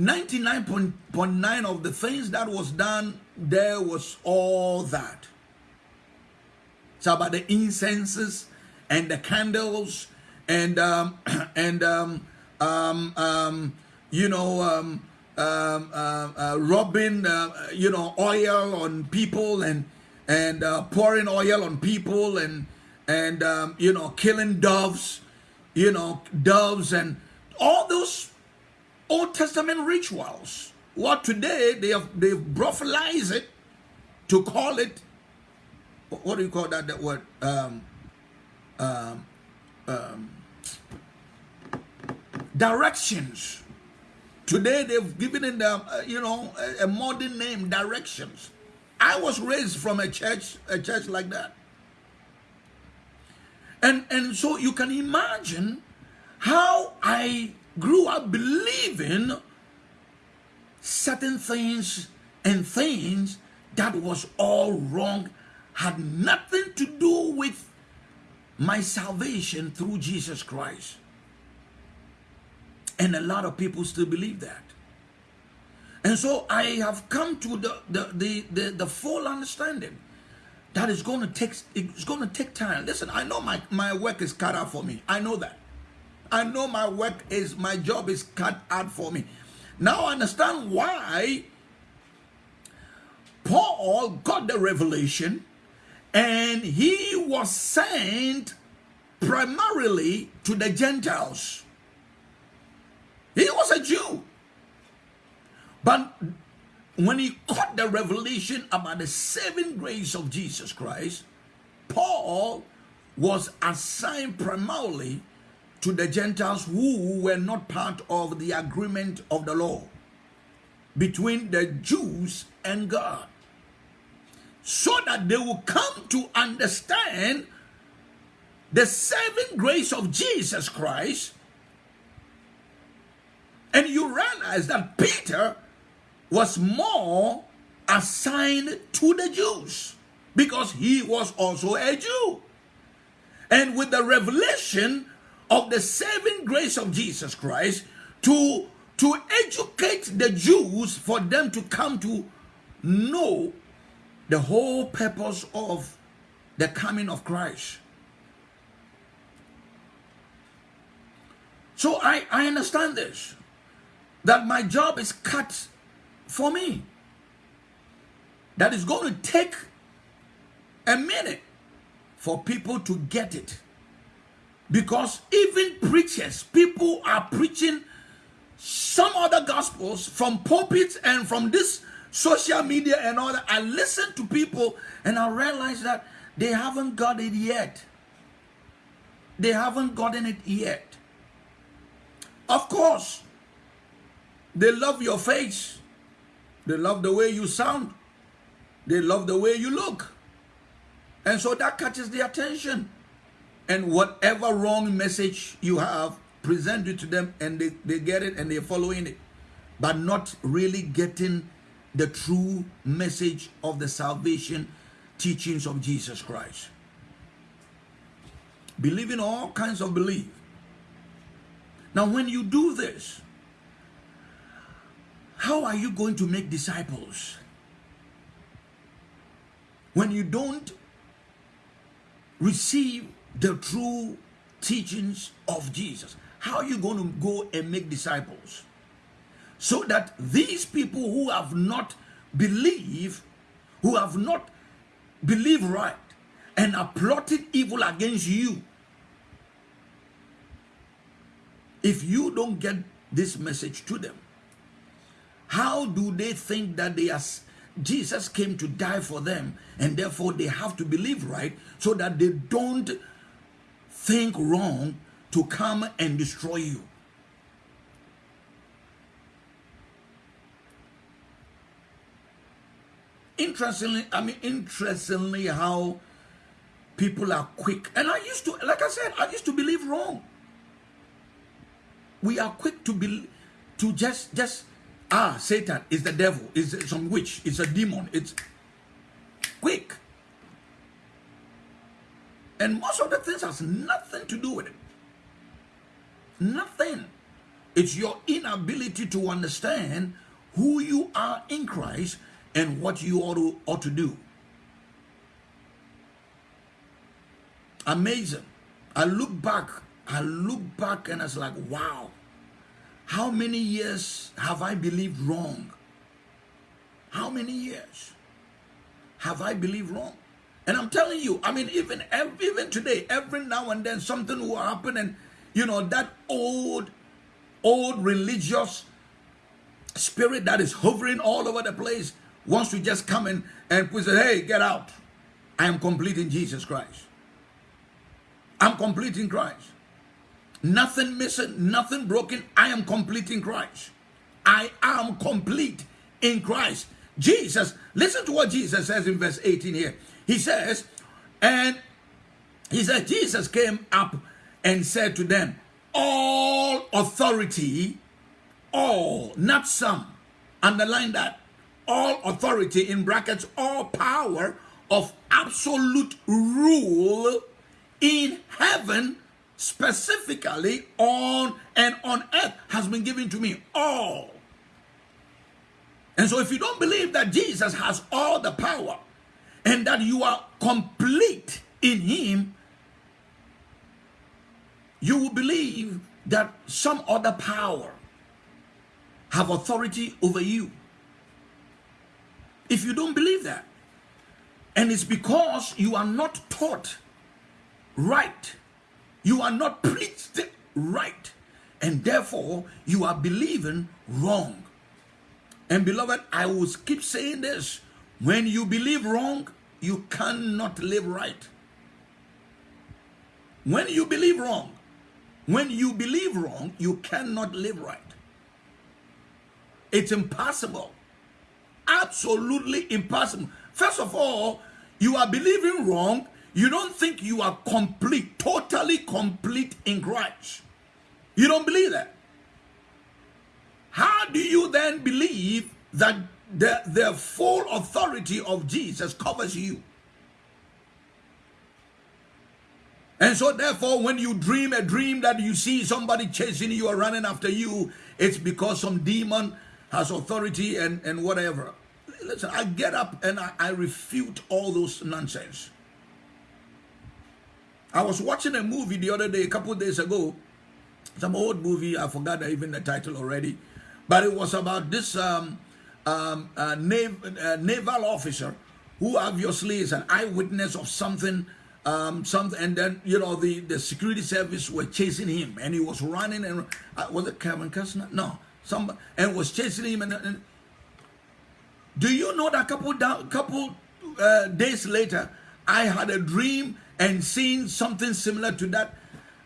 99.9 of the things that was done there was all that. It's about the incenses and the candles and um, and um, um, um, you know um, um, uh, uh, rubbing uh, you know oil on people and and uh, pouring oil on people and and um, you know killing doves you know, doves and all those Old Testament rituals. What today they have they've brothalized it to call it what do you call that that word? Um, um, um, directions. Today they've given them uh, you know a, a modern name directions. I was raised from a church a church like that. And, and so you can imagine how I grew up believing certain things and things that was all wrong had nothing to do with my salvation through Jesus Christ. And a lot of people still believe that. And so I have come to the, the, the, the, the full understanding that is going to take it's going to take time listen i know my my work is cut out for me i know that i know my work is my job is cut out for me. Now I understand why paul got the revelation and he was sent primarily to the gentiles. He was a jew. But when he caught the revelation about the saving grace of Jesus Christ, Paul was assigned primarily to the Gentiles who were not part of the agreement of the law between the Jews and God. So that they will come to understand the saving grace of Jesus Christ. And you realize that Peter was more assigned to the Jews because he was also a Jew. And with the revelation of the saving grace of Jesus Christ to, to educate the Jews for them to come to know the whole purpose of the coming of Christ. So I, I understand this, that my job is cut for me. That is going to take a minute for people to get it. Because even preachers, people are preaching some other gospels from pulpits and from this social media and all that. I listen to people and I realize that they haven't got it yet. They haven't gotten it yet. Of course, they love your face. They love the way you sound. They love the way you look. And so that catches the attention. And whatever wrong message you have, present it to them and they, they get it and they're following it. But not really getting the true message of the salvation teachings of Jesus Christ. Believing all kinds of belief. Now, when you do this, how are you going to make disciples? When you don't receive the true teachings of Jesus, how are you going to go and make disciples? So that these people who have not believed, who have not believed right, and are plotting evil against you, if you don't get this message to them, how do they think that they are Jesus came to die for them and therefore they have to believe right so that they don't think wrong to come and destroy you. Interestingly, I mean, interestingly, how people are quick. And I used to, like I said, I used to believe wrong. We are quick to be, to just, just, ah, Satan is the devil, is some witch, it's a demon. It's quick. And most of the things has nothing to do with it. Nothing. It's your inability to understand who you are in Christ and what you ought to, ought to do. Amazing. I look back, I look back and it's like, wow, how many years have I believed wrong? How many years have I believed wrong? And I'm telling you, I mean, even even today, every now and then something will happen, and you know that old, old religious spirit that is hovering all over the place wants to just come in and say, "Hey, get out! I am complete in Jesus Christ. I'm complete in Christ. Nothing missing, nothing broken. I am complete in Christ. I am complete in Christ." Jesus, listen to what Jesus says in verse 18 here. He says, and he said, Jesus came up and said to them, All authority, all, not some, underline that, all authority in brackets, all power of absolute rule in heaven, specifically on and on earth, has been given to me. All. And so if you don't believe that Jesus has all the power, and that you are complete in him, you will believe that some other power have authority over you. If you don't believe that, and it's because you are not taught right, you are not preached right, and therefore you are believing wrong. And beloved, I will keep saying this when you believe wrong, you cannot live right. When you believe wrong, when you believe wrong, you cannot live right. It's impossible. Absolutely impossible. First of all, you are believing wrong. You don't think you are complete, totally complete in Christ. You don't believe that. How do you then believe that the, the full authority of Jesus covers you. And so therefore, when you dream a dream that you see somebody chasing you or running after you, it's because some demon has authority and, and whatever. Listen, I get up and I, I refute all those nonsense. I was watching a movie the other day, a couple days ago, some old movie, I forgot even the title already, but it was about this um, um, nav naval officer who obviously is an eyewitness of something um, something, and then you know the the security service were chasing him, and he was running, and uh, was it Kevin Costner? No, some and was chasing him, and, and do you know that couple down, couple uh, days later, I had a dream and seen something similar to that.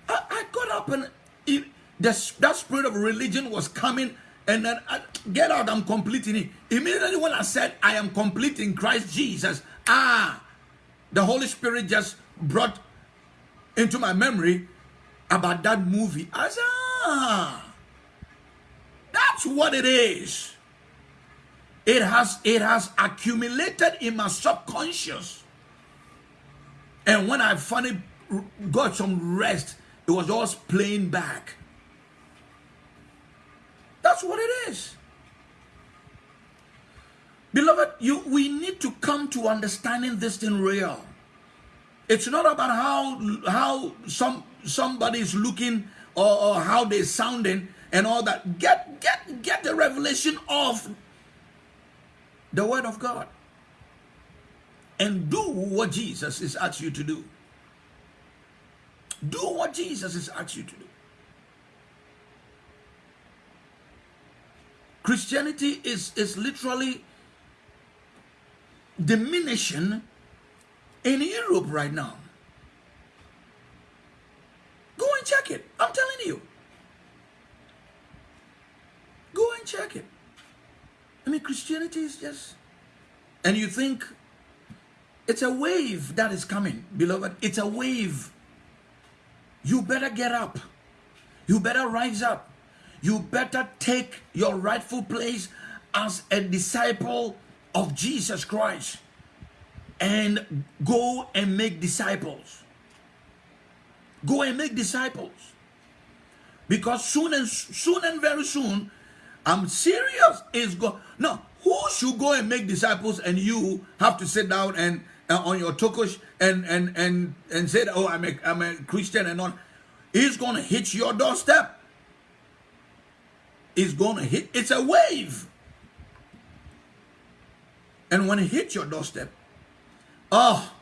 I, I got up and it, the, that spirit of religion was coming and then I, get out, I'm completing it. Immediately when I said I am complete in Christ Jesus, ah, the Holy Spirit just brought into my memory about that movie. I said, ah, that's what it is. it has it has accumulated in my subconscious and when i finally got some rest it was all playing back that's what it is beloved you we need to come to understanding this thing real it's not about how how some somebody is looking or, or how they're sounding and all that get get get the revelation of the word of God and do what Jesus is asked you to do. Do what Jesus is asked you to do. Christianity is, is literally diminishing in Europe right now. Go and check it. I'm telling you. Go and check it. I mean, Christianity is just, and you think it's a wave that is coming, beloved. It's a wave. You better get up. You better rise up. You better take your rightful place as a disciple of Jesus Christ and go and make disciples. Go and make disciples. Because soon and soon and very soon, I'm serious. Is go no. Who should go and make disciples, and you have to sit down and uh, on your tukush and and and and say, "Oh, I'm a I'm a Christian," and on. He's gonna hit your doorstep. It's gonna hit. It's a wave. And when it hits your doorstep, oh,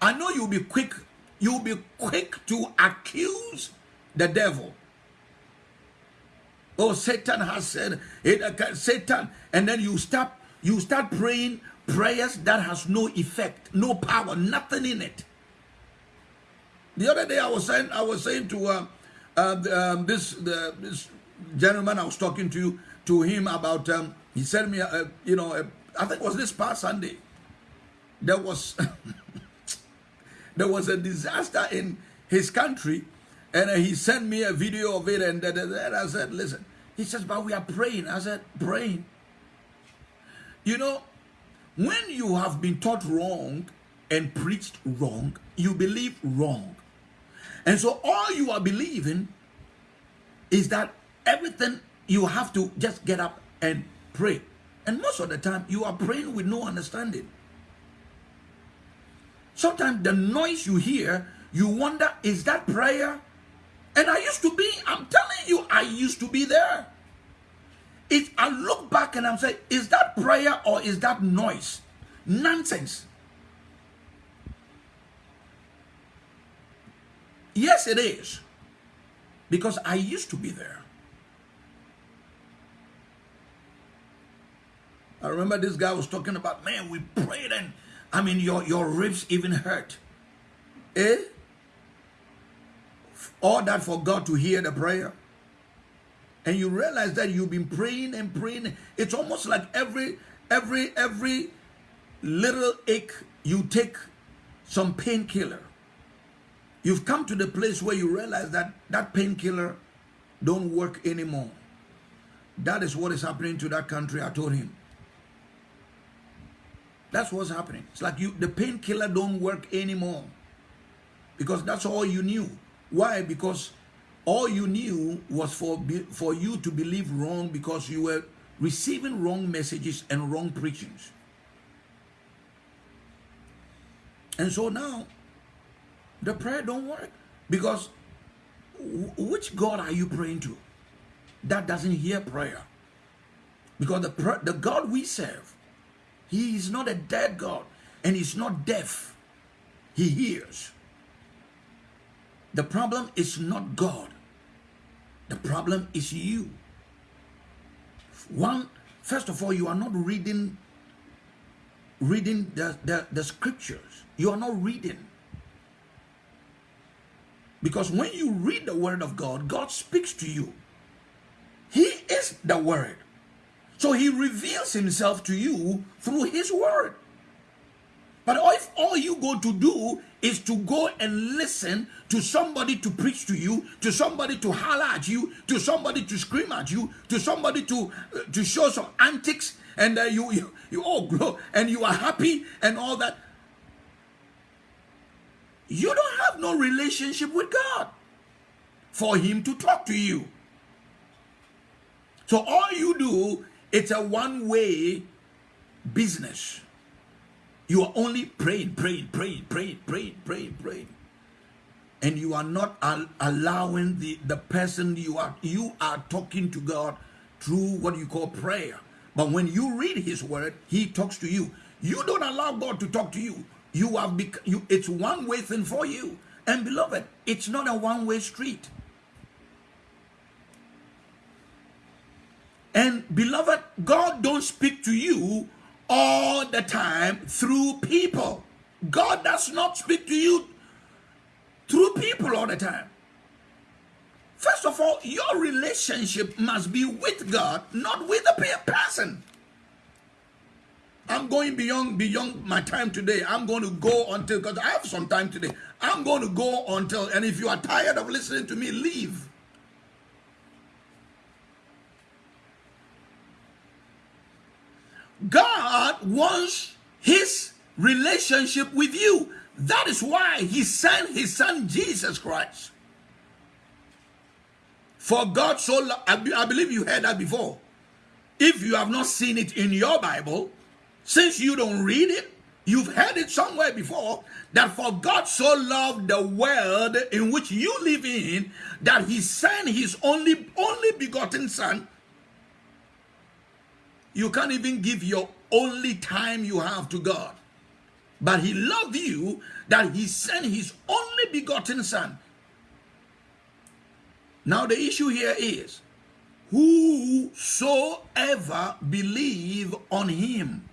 I know you'll be quick. You'll be quick to accuse the devil Oh, Satan has said it. Satan, and then you start you start praying prayers that has no effect, no power, nothing in it. The other day I was saying I was saying to uh, uh, um, this the, this gentleman I was talking to you to him about um, he sent me a, you know a, I think it was this past Sunday there was there was a disaster in his country and he sent me a video of it, and, and I said, listen. He says, but we are praying. I said, praying. You know, when you have been taught wrong and preached wrong, you believe wrong. And so all you are believing is that everything you have to just get up and pray. And most of the time, you are praying with no understanding. Sometimes the noise you hear, you wonder, is that prayer and I used to be, I'm telling you, I used to be there. It, I look back and I'm saying, is that prayer or is that noise? Nonsense. Yes, it is. Because I used to be there. I remember this guy was talking about, man, we prayed and I mean, your, your ribs even hurt. Eh? all that for God to hear the prayer. And you realize that you've been praying and praying. It's almost like every every every little ache you take some painkiller. You've come to the place where you realize that that painkiller don't work anymore. That is what is happening to that country. I told him. That's what's happening. It's like you the painkiller don't work anymore. Because that's all you knew. Why? Because all you knew was for, for you to believe wrong because you were receiving wrong messages and wrong preachings. And so now, the prayer don't work because which God are you praying to? That doesn't hear prayer. Because the, the God we serve, he is not a dead God and he's not deaf. He hears. The problem is not God. The problem is you. One, first of all, you are not reading reading the, the, the scriptures. You are not reading. Because when you read the word of God, God speaks to you. He is the word. So he reveals himself to you through his word. But if all you go to do is to go and listen to somebody to preach to you, to somebody to holler at you, to somebody to scream at you, to somebody to, uh, to show some antics and uh, you, you, you all grow, and you are happy and all that. You don't have no relationship with God for him to talk to you. So all you do, it's a one-way business. You are only praying, praying, praying, praying, praying, praying, praying. And you are not al allowing the, the person you are you are talking to God through what you call prayer. But when you read his word, he talks to you. You don't allow God to talk to you. You have bec- you it's one way thing for you. And beloved, it's not a one-way street. And beloved, God don't speak to you all the time through people. God does not speak to you through people all the time. First of all, your relationship must be with God, not with a person. I'm going beyond beyond my time today. I'm going to go until because I have some time today. I'm going to go until and if you are tired of listening to me, leave. God wants his relationship with you. That is why he sent his son Jesus Christ. For God so I believe you heard that before. If you have not seen it in your Bible, since you don't read it, you've heard it somewhere before that for God so loved the world in which you live in that he sent his only only begotten son you can't even give your only time you have to God. But he loved you that he sent his only begotten son. Now the issue here is, whosoever believe on him,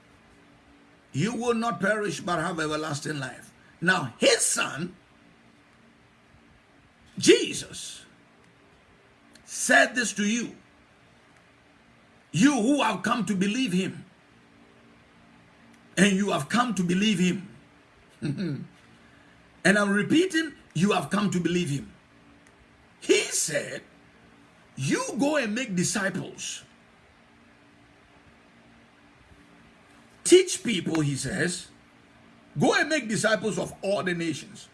you will not perish but have everlasting life. Now his son, Jesus, said this to you you who have come to believe him. And you have come to believe him. and I'm repeating, you have come to believe him. He said, you go and make disciples. Teach people, he says, go and make disciples of all the nations.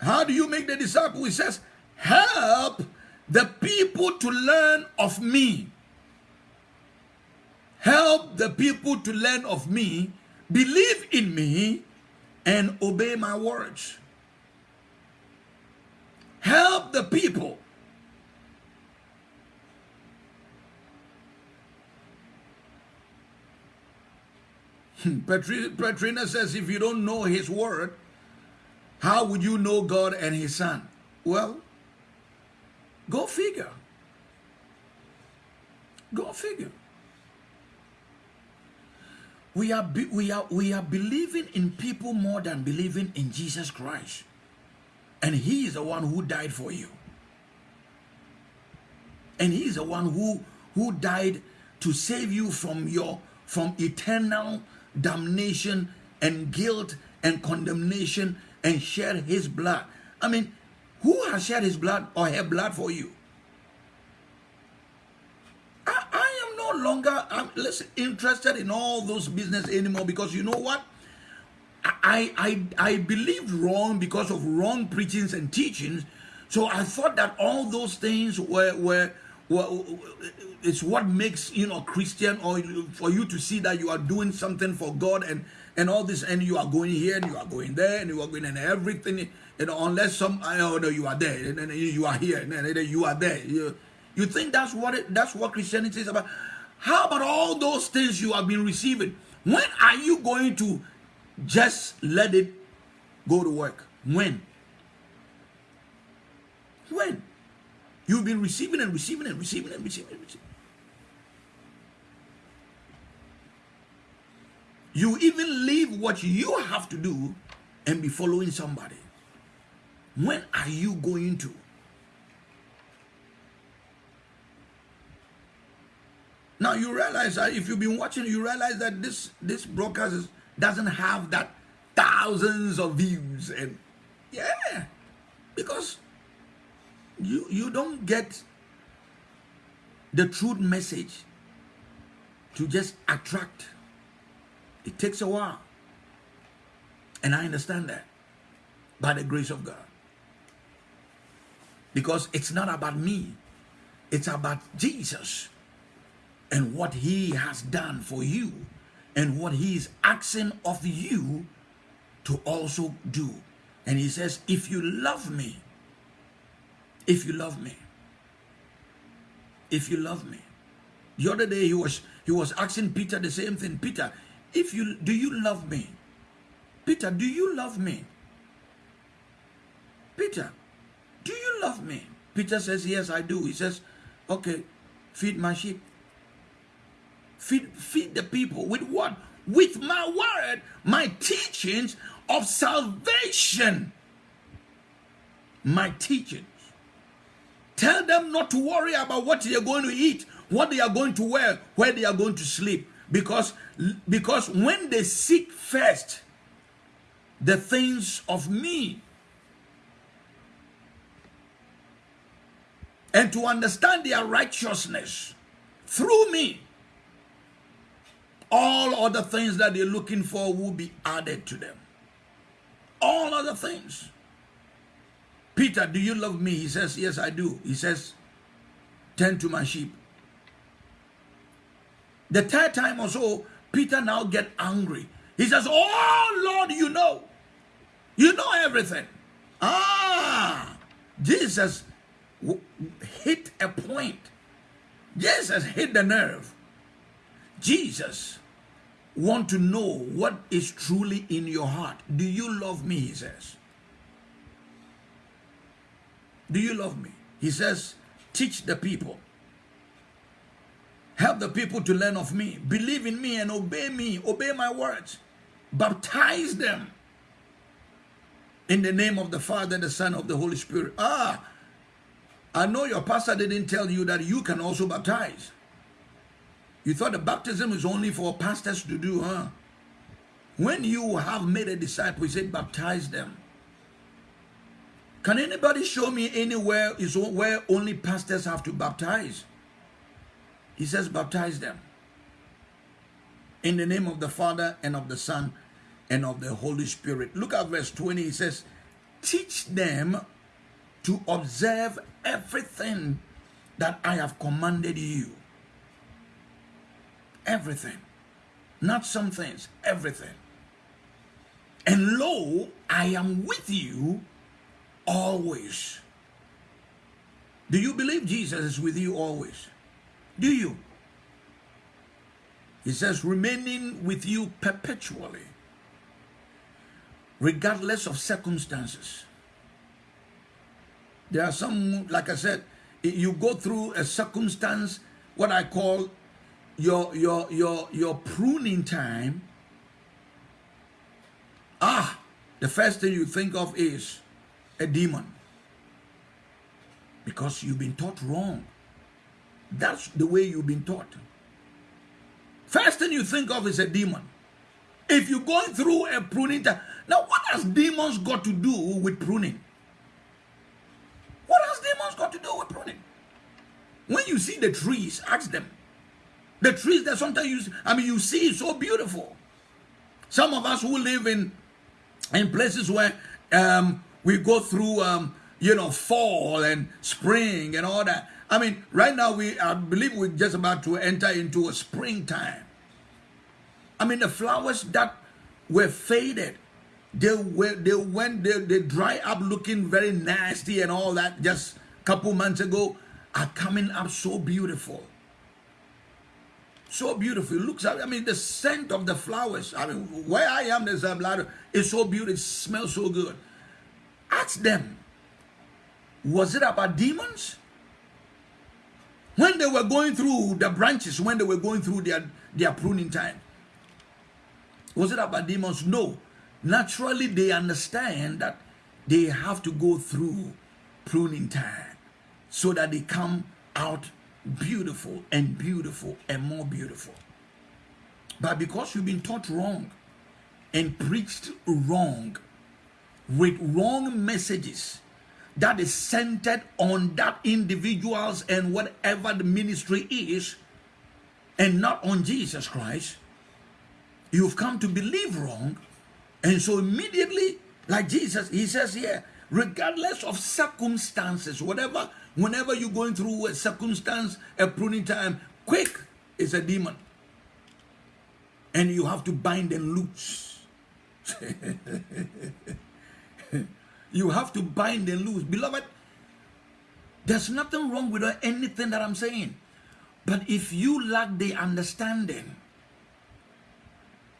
How do you make the disciple? He says, help the people to learn of me help the people to learn of me, believe in me, and obey my words. Help the people. Hmm, Petrina says, if you don't know his word, how would you know God and his son? Well, go figure. Go figure we are we are we are believing in people more than believing in Jesus Christ. And he is the one who died for you. And he is the one who who died to save you from your from eternal damnation and guilt and condemnation and shed his blood. I mean who has shed his blood or her blood for you longer I'm less interested in all those business anymore because you know what? I, I, I believed wrong because of wrong preachings and teachings. So I thought that all those things were, were, were it's what makes, you know, Christian or for you to see that you are doing something for God and, and all this, and you are going here and you are going there and you are going and everything, you know, unless some, I oh, know you are there and, and you are here and then you are there. You, you think that's what it, that's what Christianity is about? How about all those things you have been receiving? When are you going to just let it go to work? When? When? You've been receiving and receiving and receiving and receiving and receiving. You even leave what you have to do and be following somebody. When are you going to? Now you realize that if you've been watching, you realize that this this broadcast is, doesn't have that thousands of views and yeah, because you you don't get the truth message to just attract. It takes a while. And I understand that by the grace of God. Because it's not about me, it's about Jesus and what he has done for you and what he is asking of you to also do. And he says, if you love me, if you love me, if you love me. The other day he was he was asking Peter the same thing. Peter, if you do you love me? Peter, do you love me? Peter, do you love me? Peter says, Yes, I do. He says, Okay, feed my sheep. Feed, feed the people with what? With my word, my teachings of salvation. My teachings. Tell them not to worry about what they are going to eat, what they are going to wear, where they are going to sleep. Because, because when they seek first the things of me, and to understand their righteousness through me, all other things that they're looking for will be added to them. All other things. Peter, do you love me? He says, Yes, I do. He says, Tend to my sheep. The third time or so, Peter now get angry. He says, Oh Lord, you know. You know everything. Ah, Jesus hit a point. Jesus hit the nerve. Jesus want to know what is truly in your heart. Do you love me? He says. Do you love me? He says, teach the people. Help the people to learn of me. Believe in me and obey me. Obey my words. Baptize them in the name of the Father, the Son, of the Holy Spirit. Ah, I know your pastor didn't tell you that you can also baptize. You thought the baptism is only for pastors to do, huh? When you have made a disciple, he said, baptize them. Can anybody show me anywhere is where only pastors have to baptize? He says, baptize them. In the name of the Father and of the Son and of the Holy Spirit. Look at verse 20. He says, teach them to observe everything that I have commanded you. Everything. Not some things, everything. And lo, I am with you always. Do you believe Jesus is with you always? Do you? He says, remaining with you perpetually, regardless of circumstances. There are some, like I said, you go through a circumstance, what I call your your your your pruning time. Ah, the first thing you think of is a demon. Because you've been taught wrong. That's the way you've been taught. First thing you think of is a demon. If you're going through a pruning time, now what has demons got to do with pruning? What has demons got to do with pruning? When you see the trees, ask them. The trees that sometimes you, I mean, you see so beautiful. Some of us who live in in places where um, we go through, um, you know, fall and spring and all that. I mean, right now we, I believe we're just about to enter into a springtime. I mean, the flowers that were faded, they were they went they, they dry up looking very nasty and all that just a couple months ago are coming up so beautiful so beautiful. It looks i mean the scent of the flowers. I mean where i am there's a lot of it's so beautiful. It smells so good. Ask them was it about demons? When they were going through the branches when they were going through their their pruning time was it about demons? No. Naturally they understand that they have to go through pruning time so that they come out beautiful and beautiful and more beautiful. But because you've been taught wrong and preached wrong with wrong messages that is centered on that individuals and whatever the ministry is, and not on Jesus Christ, you've come to believe wrong. And so immediately, like Jesus, he says here, regardless of circumstances, whatever, whenever you're going through a circumstance, a pruning time, quick is a demon. And you have to bind and loose. you have to bind and loose. Beloved, there's nothing wrong with anything that I'm saying. But if you lack the understanding,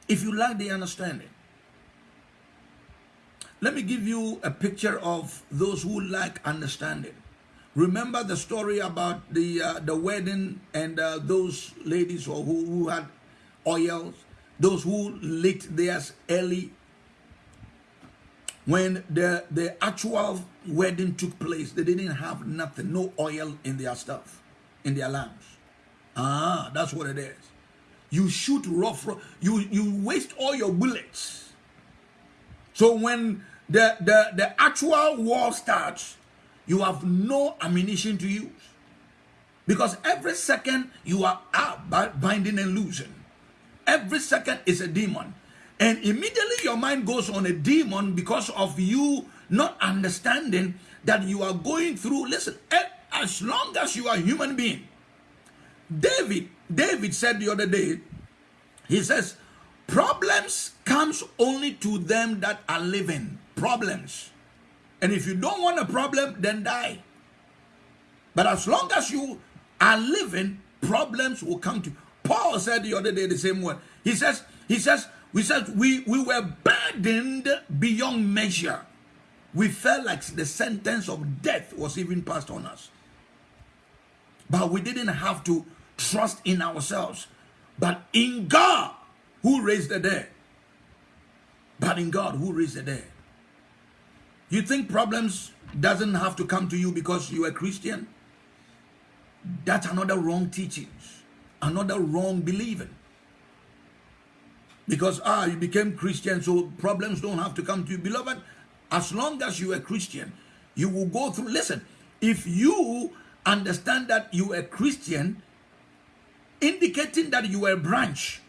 if you lack the understanding, let me give you a picture of those who lack understanding. Remember the story about the uh, the wedding and uh, those ladies who, who had oils, those who lit theirs early. When the, the actual wedding took place, they didn't have nothing, no oil in their stuff, in their lamps. Ah, that's what it is. You shoot rough, you, you waste all your bullets. So when the, the, the actual war starts, you have no ammunition to use. Because every second you are out binding and losing. Every second is a demon. And immediately your mind goes on a demon because of you not understanding that you are going through. Listen, as long as you are a human being, David, David said the other day, he says, problems comes only to them that are living. Problems. And if you don't want a problem, then die. But as long as you are living, problems will come to you. Paul said the other day the same word. He says, he says, we said we, we were burdened beyond measure. We felt like the sentence of death was even passed on us. But we didn't have to trust in ourselves, but in God who raised the dead. But in God who raised the dead. You think problems doesn't have to come to you because you're a Christian? That's another wrong teachings, another wrong believing. Because ah, you became Christian, so problems don't have to come to you. Beloved, as long as you are Christian, you will go through. Listen, if you understand that you are Christian, indicating that you are a branch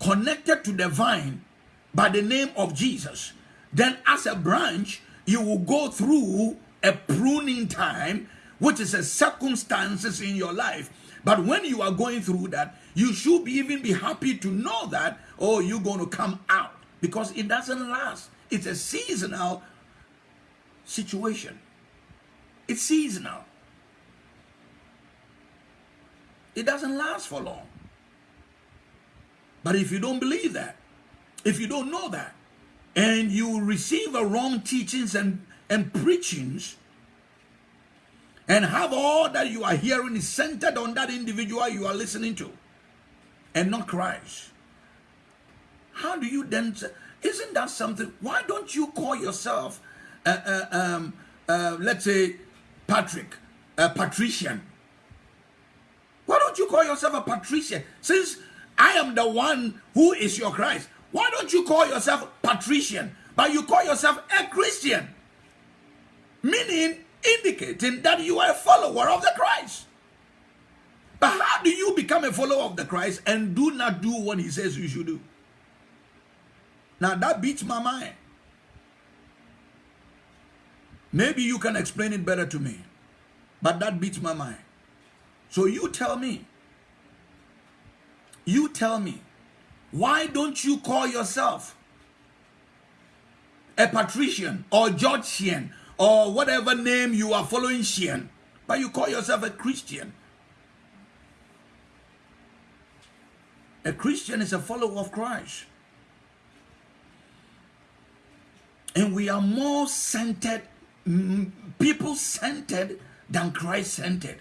connected to the vine by the name of Jesus, then as a branch, you will go through a pruning time, which is a circumstances in your life. But when you are going through that, you should be, even be happy to know that, oh, you're going to come out because it doesn't last. It's a seasonal situation. It's seasonal. It doesn't last for long. But if you don't believe that, if you don't know that, and you receive a wrong teachings and, and preachings, and have all that you are hearing is centered on that individual you are listening to, and not Christ, how do you then, isn't that something, why don't you call yourself, uh, uh, um, uh, let's say, Patrick, a patrician, why don't you call yourself a patrician? Since I am the one who is your Christ, why don't you call yourself patrician, but you call yourself a Christian? Meaning, indicating that you are a follower of the Christ. But how do you become a follower of the Christ and do not do what he says you should do? Now that beats my mind. Maybe you can explain it better to me, but that beats my mind. So you tell me, you tell me, why don't you call yourself a patrician or Georgian or whatever name you are following Shian, but you call yourself a Christian? A Christian is a follower of Christ. And we are more centered, mm, people centered than Christ centered.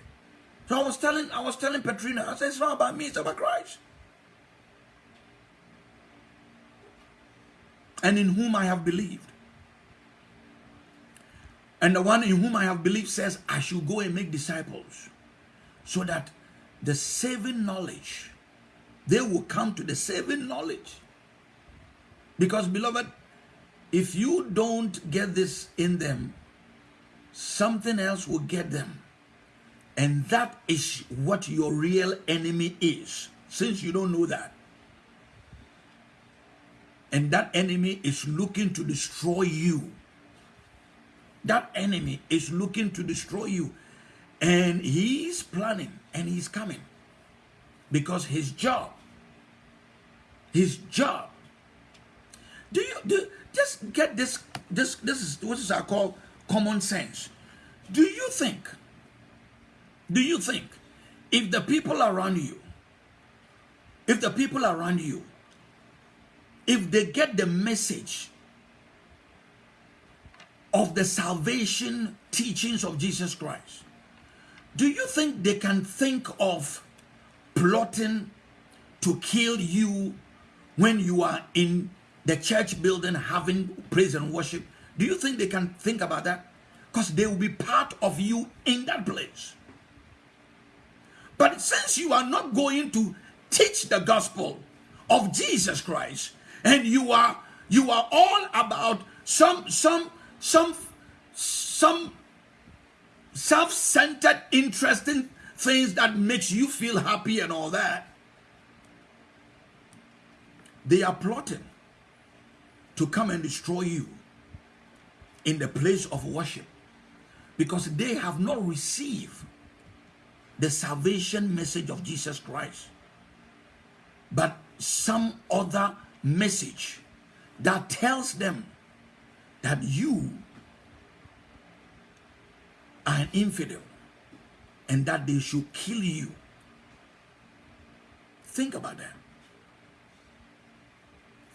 So I was telling, I was telling Petrina, I said, it's not about me, it's about Christ. And in whom I have believed. And the one in whom I have believed says, I should go and make disciples. So that the saving knowledge, they will come to the saving knowledge. Because, beloved, if you don't get this in them, something else will get them. And that is what your real enemy is since you don't know that, and that enemy is looking to destroy you, that enemy is looking to destroy you, and he's planning and he's coming because his job, his job. Do you do just get this? This this is what is I call common sense. Do you think? Do you think if the people around you, if the people around you, if they get the message of the salvation teachings of Jesus Christ, do you think they can think of plotting to kill you when you are in the church building having praise and worship? Do you think they can think about that? Because they will be part of you in that place. But since you are not going to teach the gospel of Jesus Christ, and you are you are all about some some some some self-centered interesting things that makes you feel happy and all that. They are plotting to come and destroy you in the place of worship because they have not received the salvation message of Jesus Christ. But some other message that tells them that you are an infidel and that they should kill you. Think about that.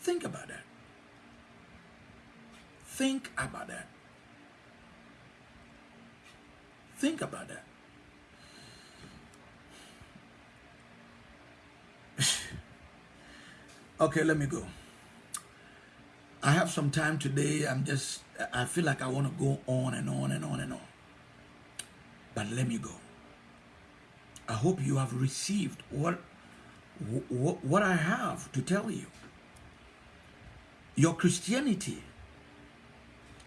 Think about that. Think about that. Think about that. okay, let me go. I have some time today. I'm just, I feel like I want to go on and on and on and on. But let me go. I hope you have received what, what, what I have to tell you. Your Christianity,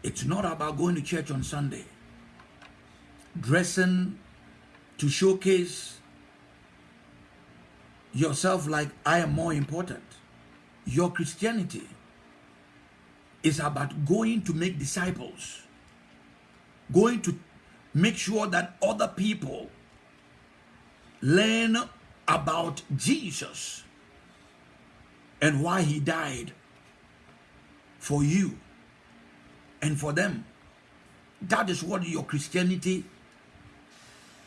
it's not about going to church on Sunday, dressing to showcase yourself like I am more important. Your Christianity is about going to make disciples, going to make sure that other people learn about Jesus and why he died for you and for them. That is what your Christianity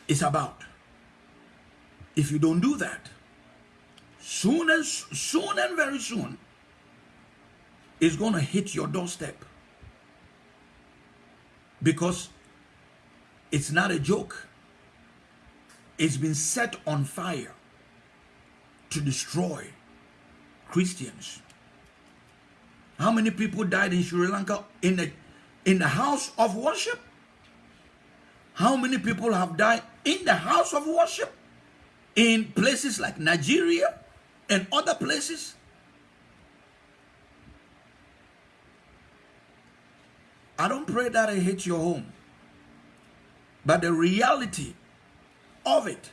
is about. If you don't do that, soon as soon and very soon, is going to hit your doorstep. Because it's not a joke. It's been set on fire to destroy Christians. How many people died in Sri Lanka in the in the house of worship? How many people have died in the house of worship? In places like Nigeria and other places? I don't pray that it hits your home. But the reality of it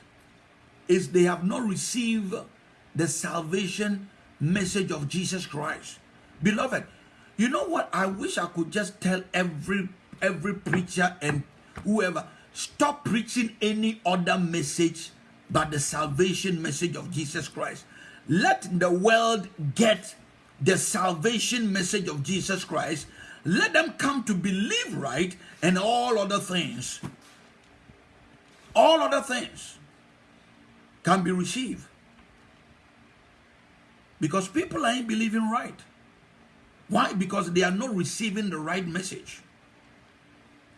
is they have not received the salvation message of Jesus Christ. Beloved, you know what? I wish I could just tell every every preacher and whoever stop preaching any other message but the salvation message of Jesus Christ. Let the world get the salvation message of Jesus Christ let them come to believe right and all other things, all other things can be received. Because people ain't believing right. Why? Because they are not receiving the right message.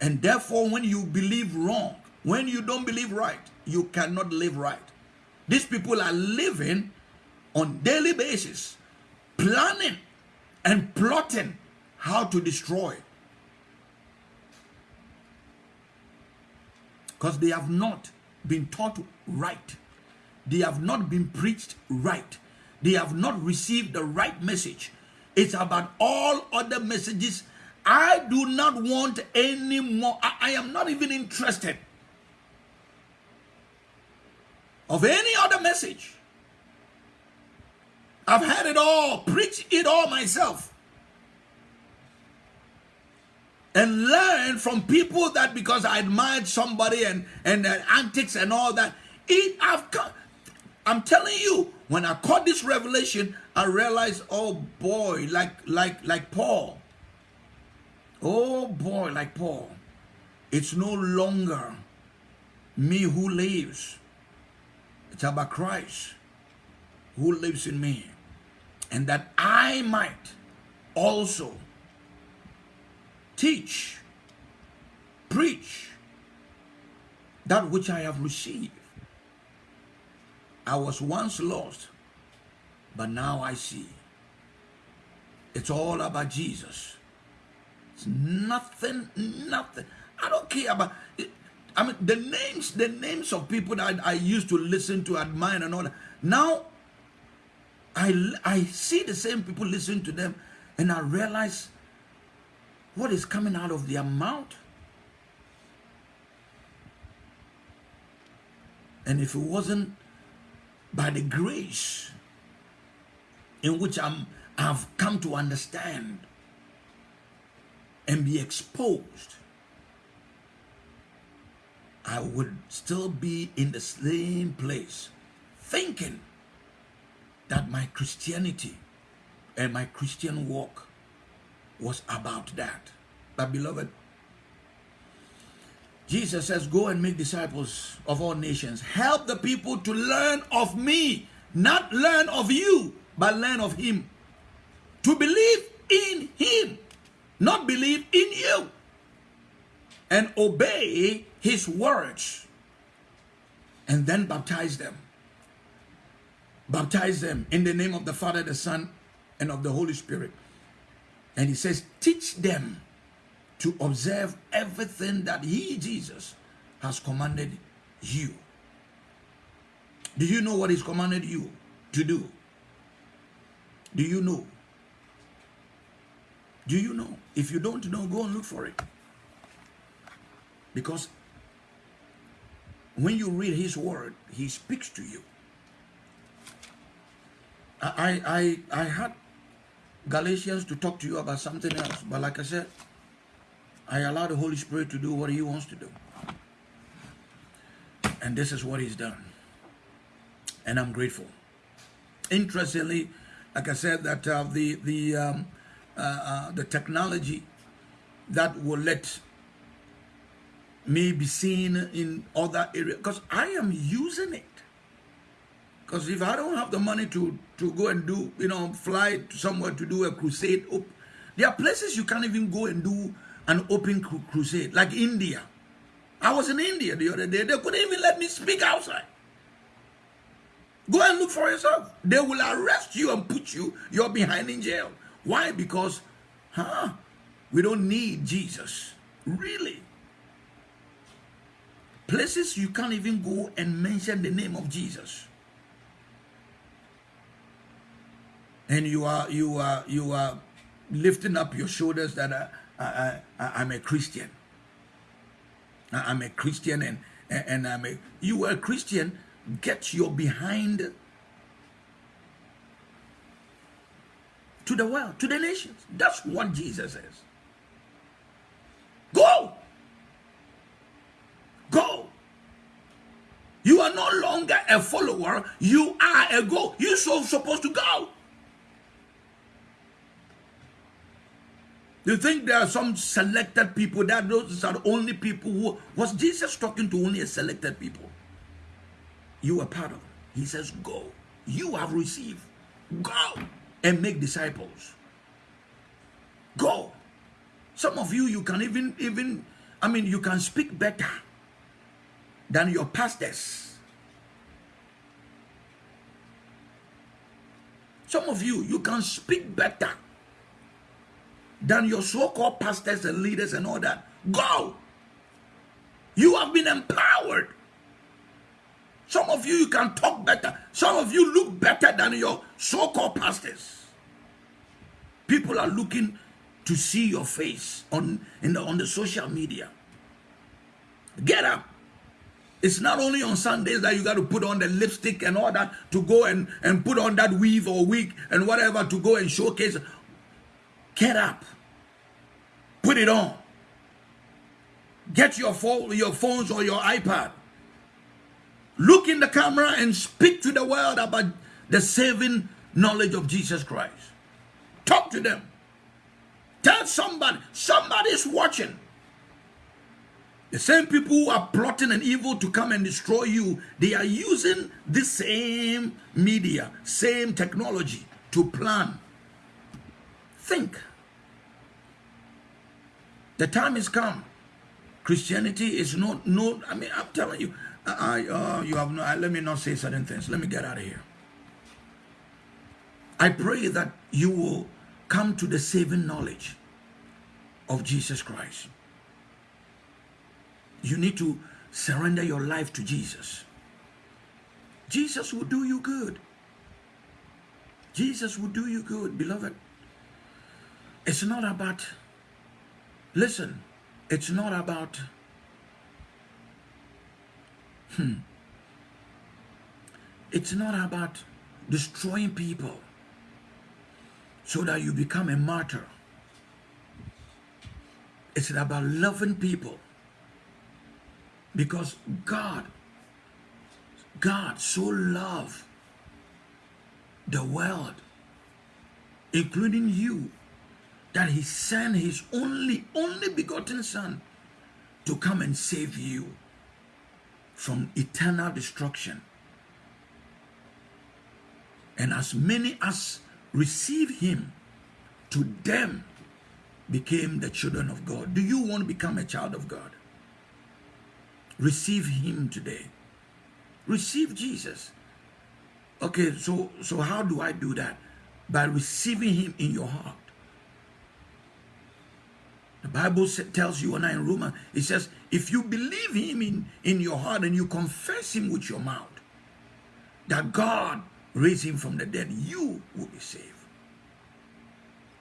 And therefore, when you believe wrong, when you don't believe right, you cannot live right. These people are living on daily basis, planning and plotting how to destroy. Because they have not been taught right. They have not been preached right. They have not received the right message. It's about all other messages. I do not want any more. I, I am not even interested of any other message I've had it all, preach it all myself. And learn from people that because I admired somebody and, and their antics and all that. It I've come, I'm telling you, when I caught this revelation, I realized, oh boy, like like like Paul. Oh boy, like Paul. It's no longer me who lives. It's about Christ who lives in me. And that I might also teach, preach that which I have received. I was once lost, but now I see. It's all about Jesus. It's nothing, nothing. I don't care about it. I mean, the names, the names of people that I, I used to listen to, admire, and all that. Now, I I see the same people listen to them, and I realize what is coming out of their mouth. And if it wasn't by the grace in which I'm, I've come to understand and be exposed, I would still be in the same place thinking that my Christianity and my Christian walk was about that. But beloved, Jesus says, Go and make disciples of all nations. Help the people to learn of me, not learn of you, but learn of him. To believe in him, not believe in you. And obey his words. And then baptize them. Baptize them in the name of the Father, the Son, and of the Holy Spirit. And he says, teach them to observe everything that he, Jesus, has commanded you. Do you know what he's commanded you to do? Do you know? Do you know? If you don't know, go and look for it. Because when you read his word, he speaks to you. I, I, I had Galatians to talk to you about something else, but like I said, I allow the Holy Spirit to do what he wants to do. And this is what he's done. And I'm grateful. Interestingly, like I said, that uh, the the um, uh, uh, the technology that will let me be seen in other areas, because I am using it. Because if I don't have the money to, to go and do, you know, fly somewhere to do a crusade, there are places you can't even go and do an open crusade, like India. I was in India the other day. They couldn't even let me speak outside. Go and look for yourself. They will arrest you and put you, you're behind in jail. Why? Because, huh? We don't need Jesus. Really. Places you can't even go and mention the name of Jesus. And you are, you are, you are lifting up your shoulders that uh, I, I, I, am a Christian. I, am a Christian and, and I'm a, you are a Christian, get your behind to the world, to the nations. That's what Jesus says. Go. Go. You are no longer a follower. You are a go. You're so supposed to go. You think there are some selected people that those are the only people who was Jesus talking to only a selected people? You are part of it. He says, Go. You have received. Go and make disciples. Go. Some of you, you can even, even, I mean, you can speak better than your pastors. Some of you, you can speak better than your so-called pastors and leaders and all that. Go. You have been empowered. Some of you, you can talk better. Some of you look better than your so-called pastors. People are looking to see your face on, in the, on the social media. Get up. It's not only on Sundays that you got to put on the lipstick and all that to go and, and put on that weave or wig and whatever to go and showcase. Get up. Put it on. Get your phone, your phones or your iPad. Look in the camera and speak to the world about the saving knowledge of Jesus Christ. Talk to them. Tell somebody, somebody's watching. The same people who are plotting an evil to come and destroy you, they are using the same media, same technology to plan. Think. The time has come. Christianity is not, no, I mean, I'm telling you, I, uh, you have no, let me not say certain things. Let me get out of here. I pray that you will come to the saving knowledge of Jesus Christ you need to surrender your life to Jesus. Jesus will do you good. Jesus will do you good, beloved. It's not about, listen, it's not about, hmm, it's not about destroying people so that you become a martyr. It's about loving people because God, God so loved the world, including you, that he sent his only, only begotten son to come and save you from eternal destruction. And as many as receive him, to them became the children of God. Do you want to become a child of God? Receive him today. Receive Jesus. Okay, so so how do I do that? By receiving him in your heart. The Bible tells you and I in Romans, it says, if you believe him in, in your heart and you confess him with your mouth, that God raised him from the dead, you will be saved.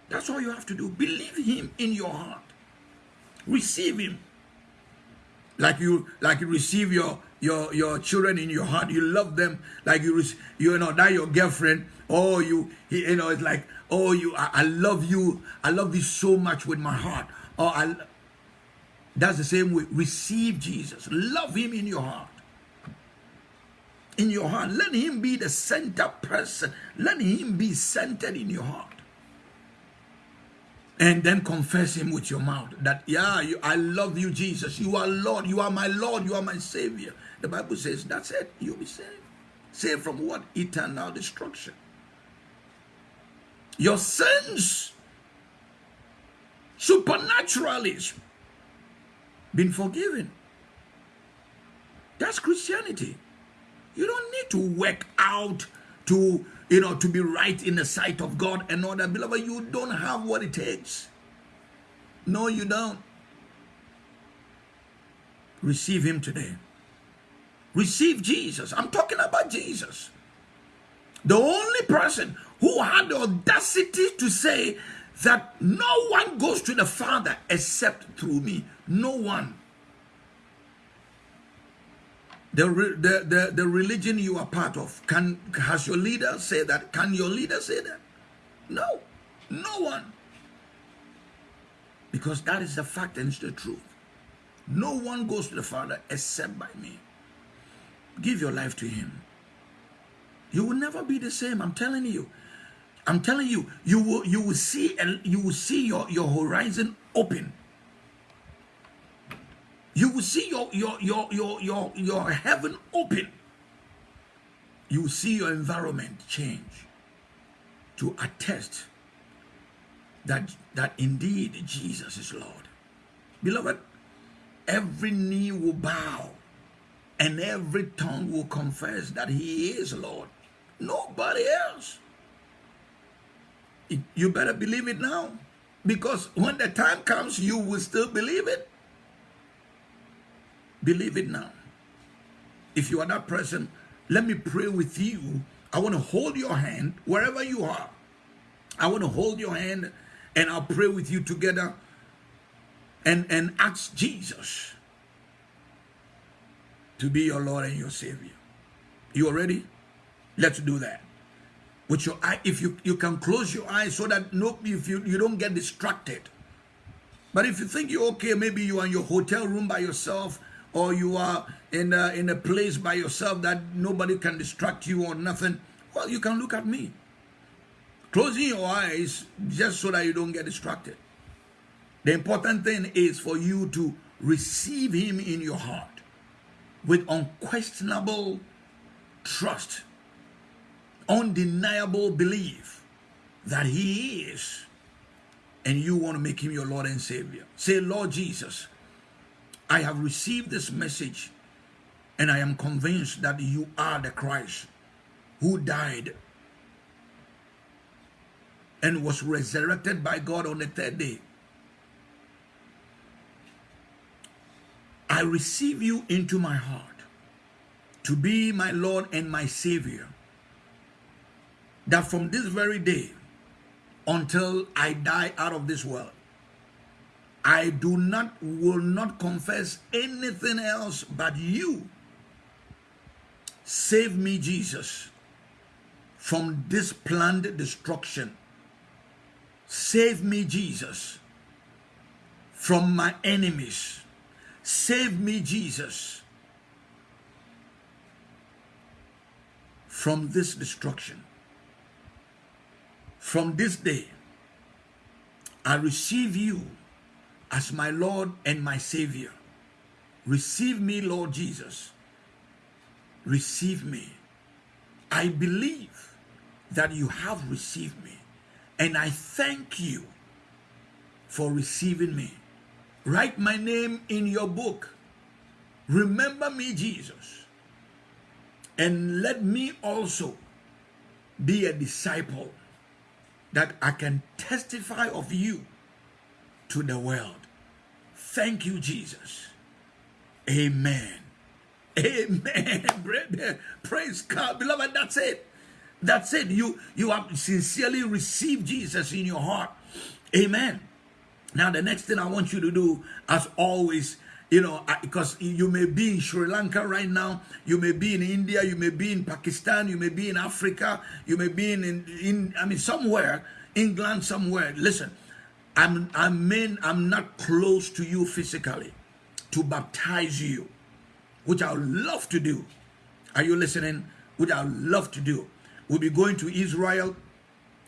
That's all you have to do. Believe him in your heart. Receive him like you like you receive your your your children in your heart you love them like you you know that your girlfriend oh you you know it's like oh you I, I love you i love you so much with my heart oh i that's the same way. Receive jesus. Love him in your heart. In your heart. Let him be the center person. Let him be centered in your heart. And then confess him with your mouth that yeah you, i love you jesus. You are lord. You are my lord. You are my savior. The bible says that's it. You'll be saved. Saved from what? Eternal destruction. Your sins supernaturally been forgiven that's christianity you don't need to work out to you know, to be right in the sight of God and all that. Beloved, you don't have what it takes. No, you don't. Receive him today. Receive Jesus. I'm talking about Jesus. The only person who had the audacity to say that no one goes to the Father except through me. No one the, the, the, the religion you are part of, can has your leader say that? Can your leader say that? No, no one. Because that is the fact and it's the truth. No one goes to the Father except by me. Give your life to him. You will never be the same. I'm telling you. I'm telling you, you will you will see and you will see your, your horizon open. You will see your your your your your, your heaven open. You will see your environment change to attest that that indeed jesus is lord. Beloved every knee will bow and every tongue will confess that he is lord. Nobody else you better believe it now because when the time comes you will still believe it Believe it now. If you are that person, let me pray with you. I want to hold your hand wherever you are. I want to hold your hand and I'll pray with you together and, and ask Jesus to be your Lord and your Savior. You are ready? Let's do that. With your eye, if you, you can close your eyes so that no, if you, you don't get distracted. But if you think you're okay, maybe you are in your hotel room by yourself, or you are in a, in a place by yourself that nobody can distract you or nothing, well, you can look at me. Closing your eyes just so that you don't get distracted. The important thing is for you to receive him in your heart with unquestionable trust, undeniable belief that he is and you want to make him your Lord and Savior. Say, Lord Jesus, I have received this message and I am convinced that you are the Christ who died and was resurrected by God on the third day. I receive you into my heart to be my Lord and my Savior. That from this very day until I die out of this world, I do not, will not confess anything else but you. Save me, Jesus, from this planned destruction. Save me, Jesus, from my enemies. Save me, Jesus, from this destruction. From this day, I receive you as my Lord and my Savior. Receive me, Lord Jesus. Receive me. I believe that you have received me, and I thank you for receiving me. Write my name in your book. Remember me, Jesus, and let me also be a disciple that I can testify of you to the world. Thank you, Jesus. Amen. Amen. Praise God. Beloved, that's it. That's it. You, you have sincerely received Jesus in your heart. Amen. Now, the next thing I want you to do, as always, you know, because you may be in Sri Lanka right now, you may be in India, you may be in Pakistan, you may be in Africa, you may be in, in, in I mean, somewhere, England, somewhere. Listen, I'm, I mean, I'm not close to you physically to baptize you, which I would love to do. Are you listening? Which I would love to do. We'll be going to Israel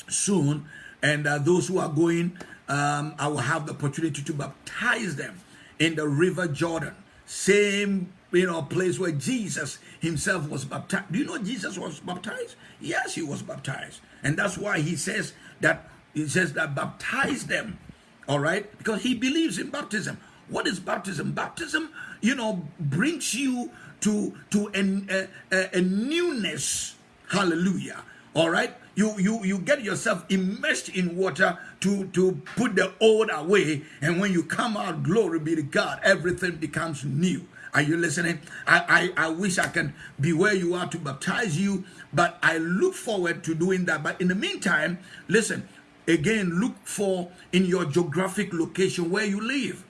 soon, and uh, those who are going, um, I will have the opportunity to baptize them in the river Jordan. Same, you know, place where Jesus himself was baptized. Do you know Jesus was baptized? Yes, he was baptized. And that's why he says that he says that baptize them, all right? Because he believes in baptism. What is baptism? Baptism, you know, brings you to to an, a, a, a newness. Hallelujah. All right. You you you get yourself immersed in water to to put the old away, and when you come out, glory be to God, everything becomes new. Are you listening? I, I, I wish I can be where you are to baptize you, but I look forward to doing that. But in the meantime, listen, Again, look for in your geographic location where you live.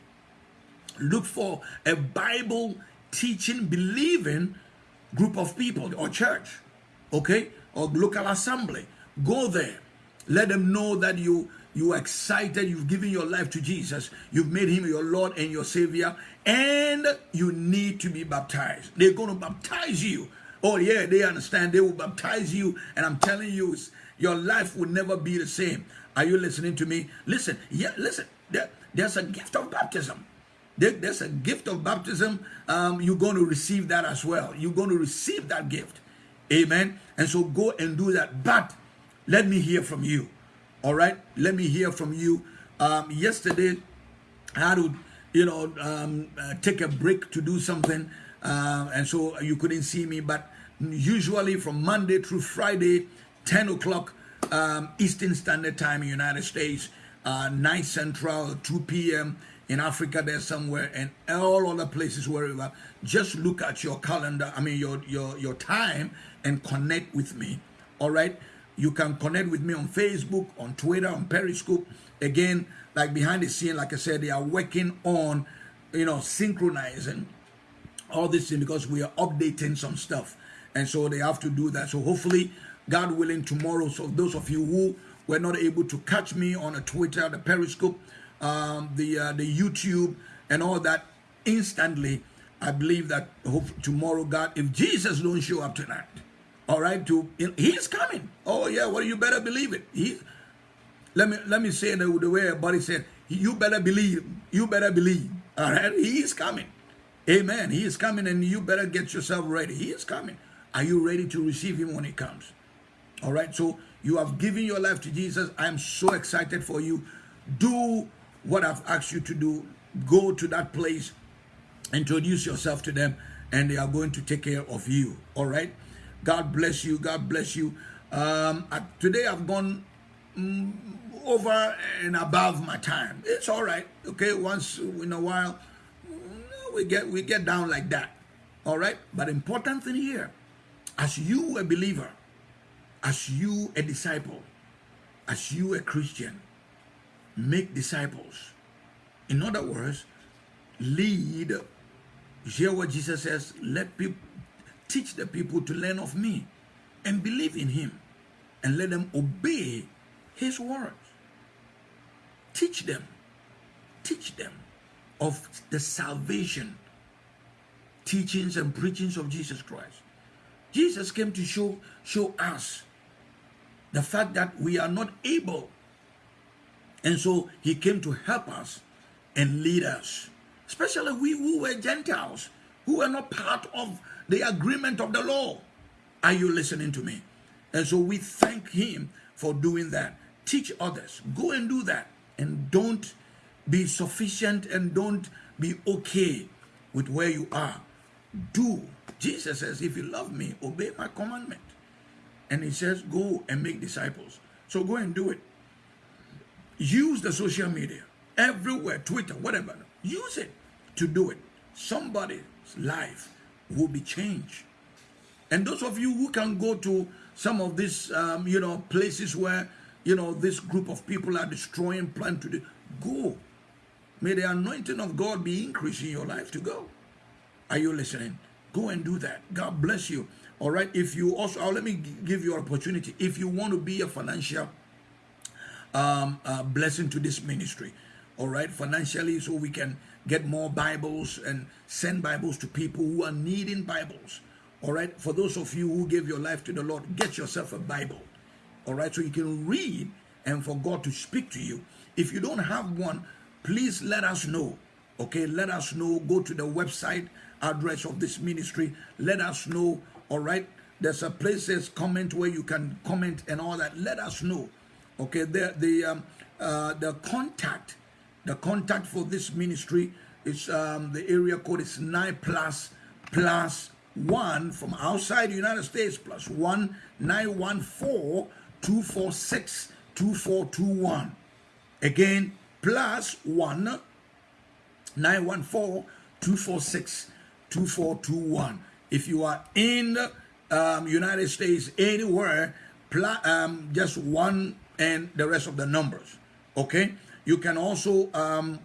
Look for a Bible teaching, believing group of people or church, okay, or local assembly. Go there. Let them know that you you are excited, you've given your life to Jesus, you've made him your Lord and your Savior, and you need to be baptized. They're going to baptize you. Oh, yeah, they understand. They will baptize you, and I'm telling you, your life will never be the same. Are you listening to me? Listen, yeah, listen. There, there's a gift of baptism. There, there's a gift of baptism. Um, you're going to receive that as well. You're going to receive that gift. Amen. And so go and do that. But let me hear from you. All right. Let me hear from you. Um, yesterday, I had to, you know, um, uh, take a break to do something. Uh, and so you couldn't see me. But usually from Monday through Friday, 10 o'clock, um, Eastern Standard Time in United States, uh, 9 Central, 2 p.m. in Africa there somewhere, and all other places wherever. Just look at your calendar, I mean your, your, your time, and connect with me, all right? You can connect with me on Facebook, on Twitter, on Periscope. Again, like behind the scene, like I said, they are working on, you know, synchronizing all this thing because we are updating some stuff. And so they have to do that. So hopefully, God willing, tomorrow, so those of you who were not able to catch me on a Twitter, the Periscope, um, the uh, the YouTube, and all that, instantly, I believe that hope tomorrow, God, if Jesus don't show up tonight, all right, to he's coming. Oh yeah, well you better believe it. He, let me let me say the, the way everybody said. You better believe. You better believe. All right, he is coming. Amen. He is coming, and you better get yourself ready. He is coming. Are you ready to receive him when he comes? All right. So you have given your life to Jesus. I'm so excited for you. Do what I've asked you to do. Go to that place, introduce yourself to them, and they are going to take care of you. All right. God bless you. God bless you. Um, today I've gone mm, over and above my time. It's all right. Okay, once in a while we get we get down like that. All right. But important thing here, as you a believer, as you a disciple, as you a Christian, make disciples. In other words, lead. Hear what Jesus says. Let people teach the people to learn of me and believe in him and let them obey his words. Teach them, teach them of the salvation, teachings and preachings of Jesus Christ. Jesus came to show, show us the fact that we are not able. And so he came to help us and lead us, especially we who were Gentiles, who were not part of the agreement of the law. Are you listening to me? And so we thank him for doing that. Teach others. Go and do that. And don't be sufficient and don't be okay with where you are. Do. Jesus says, if you love me, obey my commandment. And he says, go and make disciples. So go and do it. Use the social media everywhere, Twitter, whatever. Use it to do it. Somebody's life will be changed. And those of you who can go to some of these, um, you know, places where, you know, this group of people are destroying, plan to do, go. May the anointing of God be increasing your life to go. Are you listening? Go and do that. God bless you. All right. If you also, oh, let me give you an opportunity. If you want to be a financial um, uh, blessing to this ministry, all right, financially, so we can get more Bibles and send Bibles to people who are needing Bibles. All right, for those of you who gave your life to the Lord, get yourself a Bible. All right, so you can read and for God to speak to you. If you don't have one, please let us know. Okay, let us know. Go to the website address of this ministry. Let us know. All right, there's a place says comment where you can comment and all that. Let us know. Okay, the the um, uh, the contact the contact for this ministry is um, the area code is 9 plus plus 1 from outside the United States plus 1 914 246 2421. Again, plus 1 914 246 2421. If you are in um, United States anywhere, um, just one and the rest of the numbers. Okay? You can also um,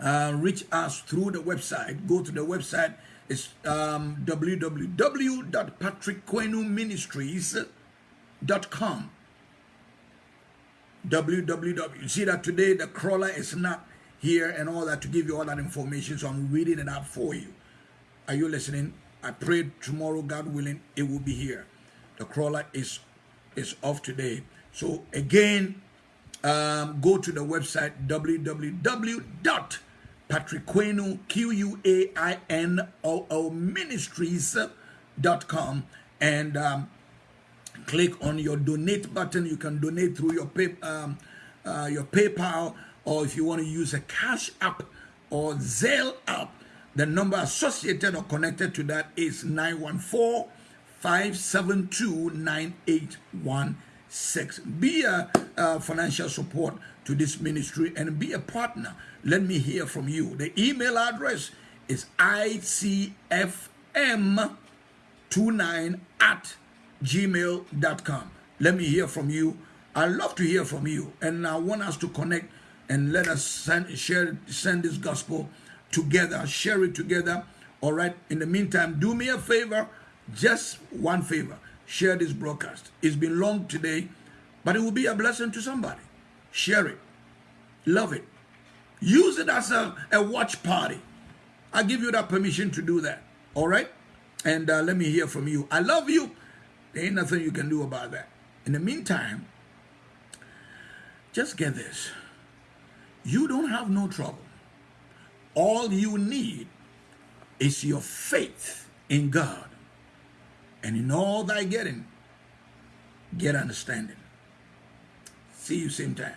uh, reach us through the website. Go to the website. It's um, www.patrickquenuministries.com. www. You see that today the crawler is not here and all that to give you all that information. So I'm reading it out for you. Are you listening? I pray tomorrow, God willing, it will be here. The crawler is is off today. So again, um, go to the website www.patrickquaino, and um, click on your donate button. You can donate through your, pay, um, uh, your PayPal or if you want to use a cash app or Zelle app, the number associated or connected to that is 914 572 6. Be a, a financial support to this ministry and be a partner. Let me hear from you. The email address is icfm29 at gmail.com. Let me hear from you. I love to hear from you. And I want us to connect and let us send, share, send this gospel together, share it together. All right. In the meantime, do me a favor, just one favor Share this broadcast. It's been long today, but it will be a blessing to somebody. Share it. Love it. Use it as a, a watch party. I give you that permission to do that. All right? And uh, let me hear from you. I love you. There ain't nothing you can do about that. In the meantime, just get this. You don't have no trouble. All you need is your faith in God. And in all thy getting, get understanding. See you same time.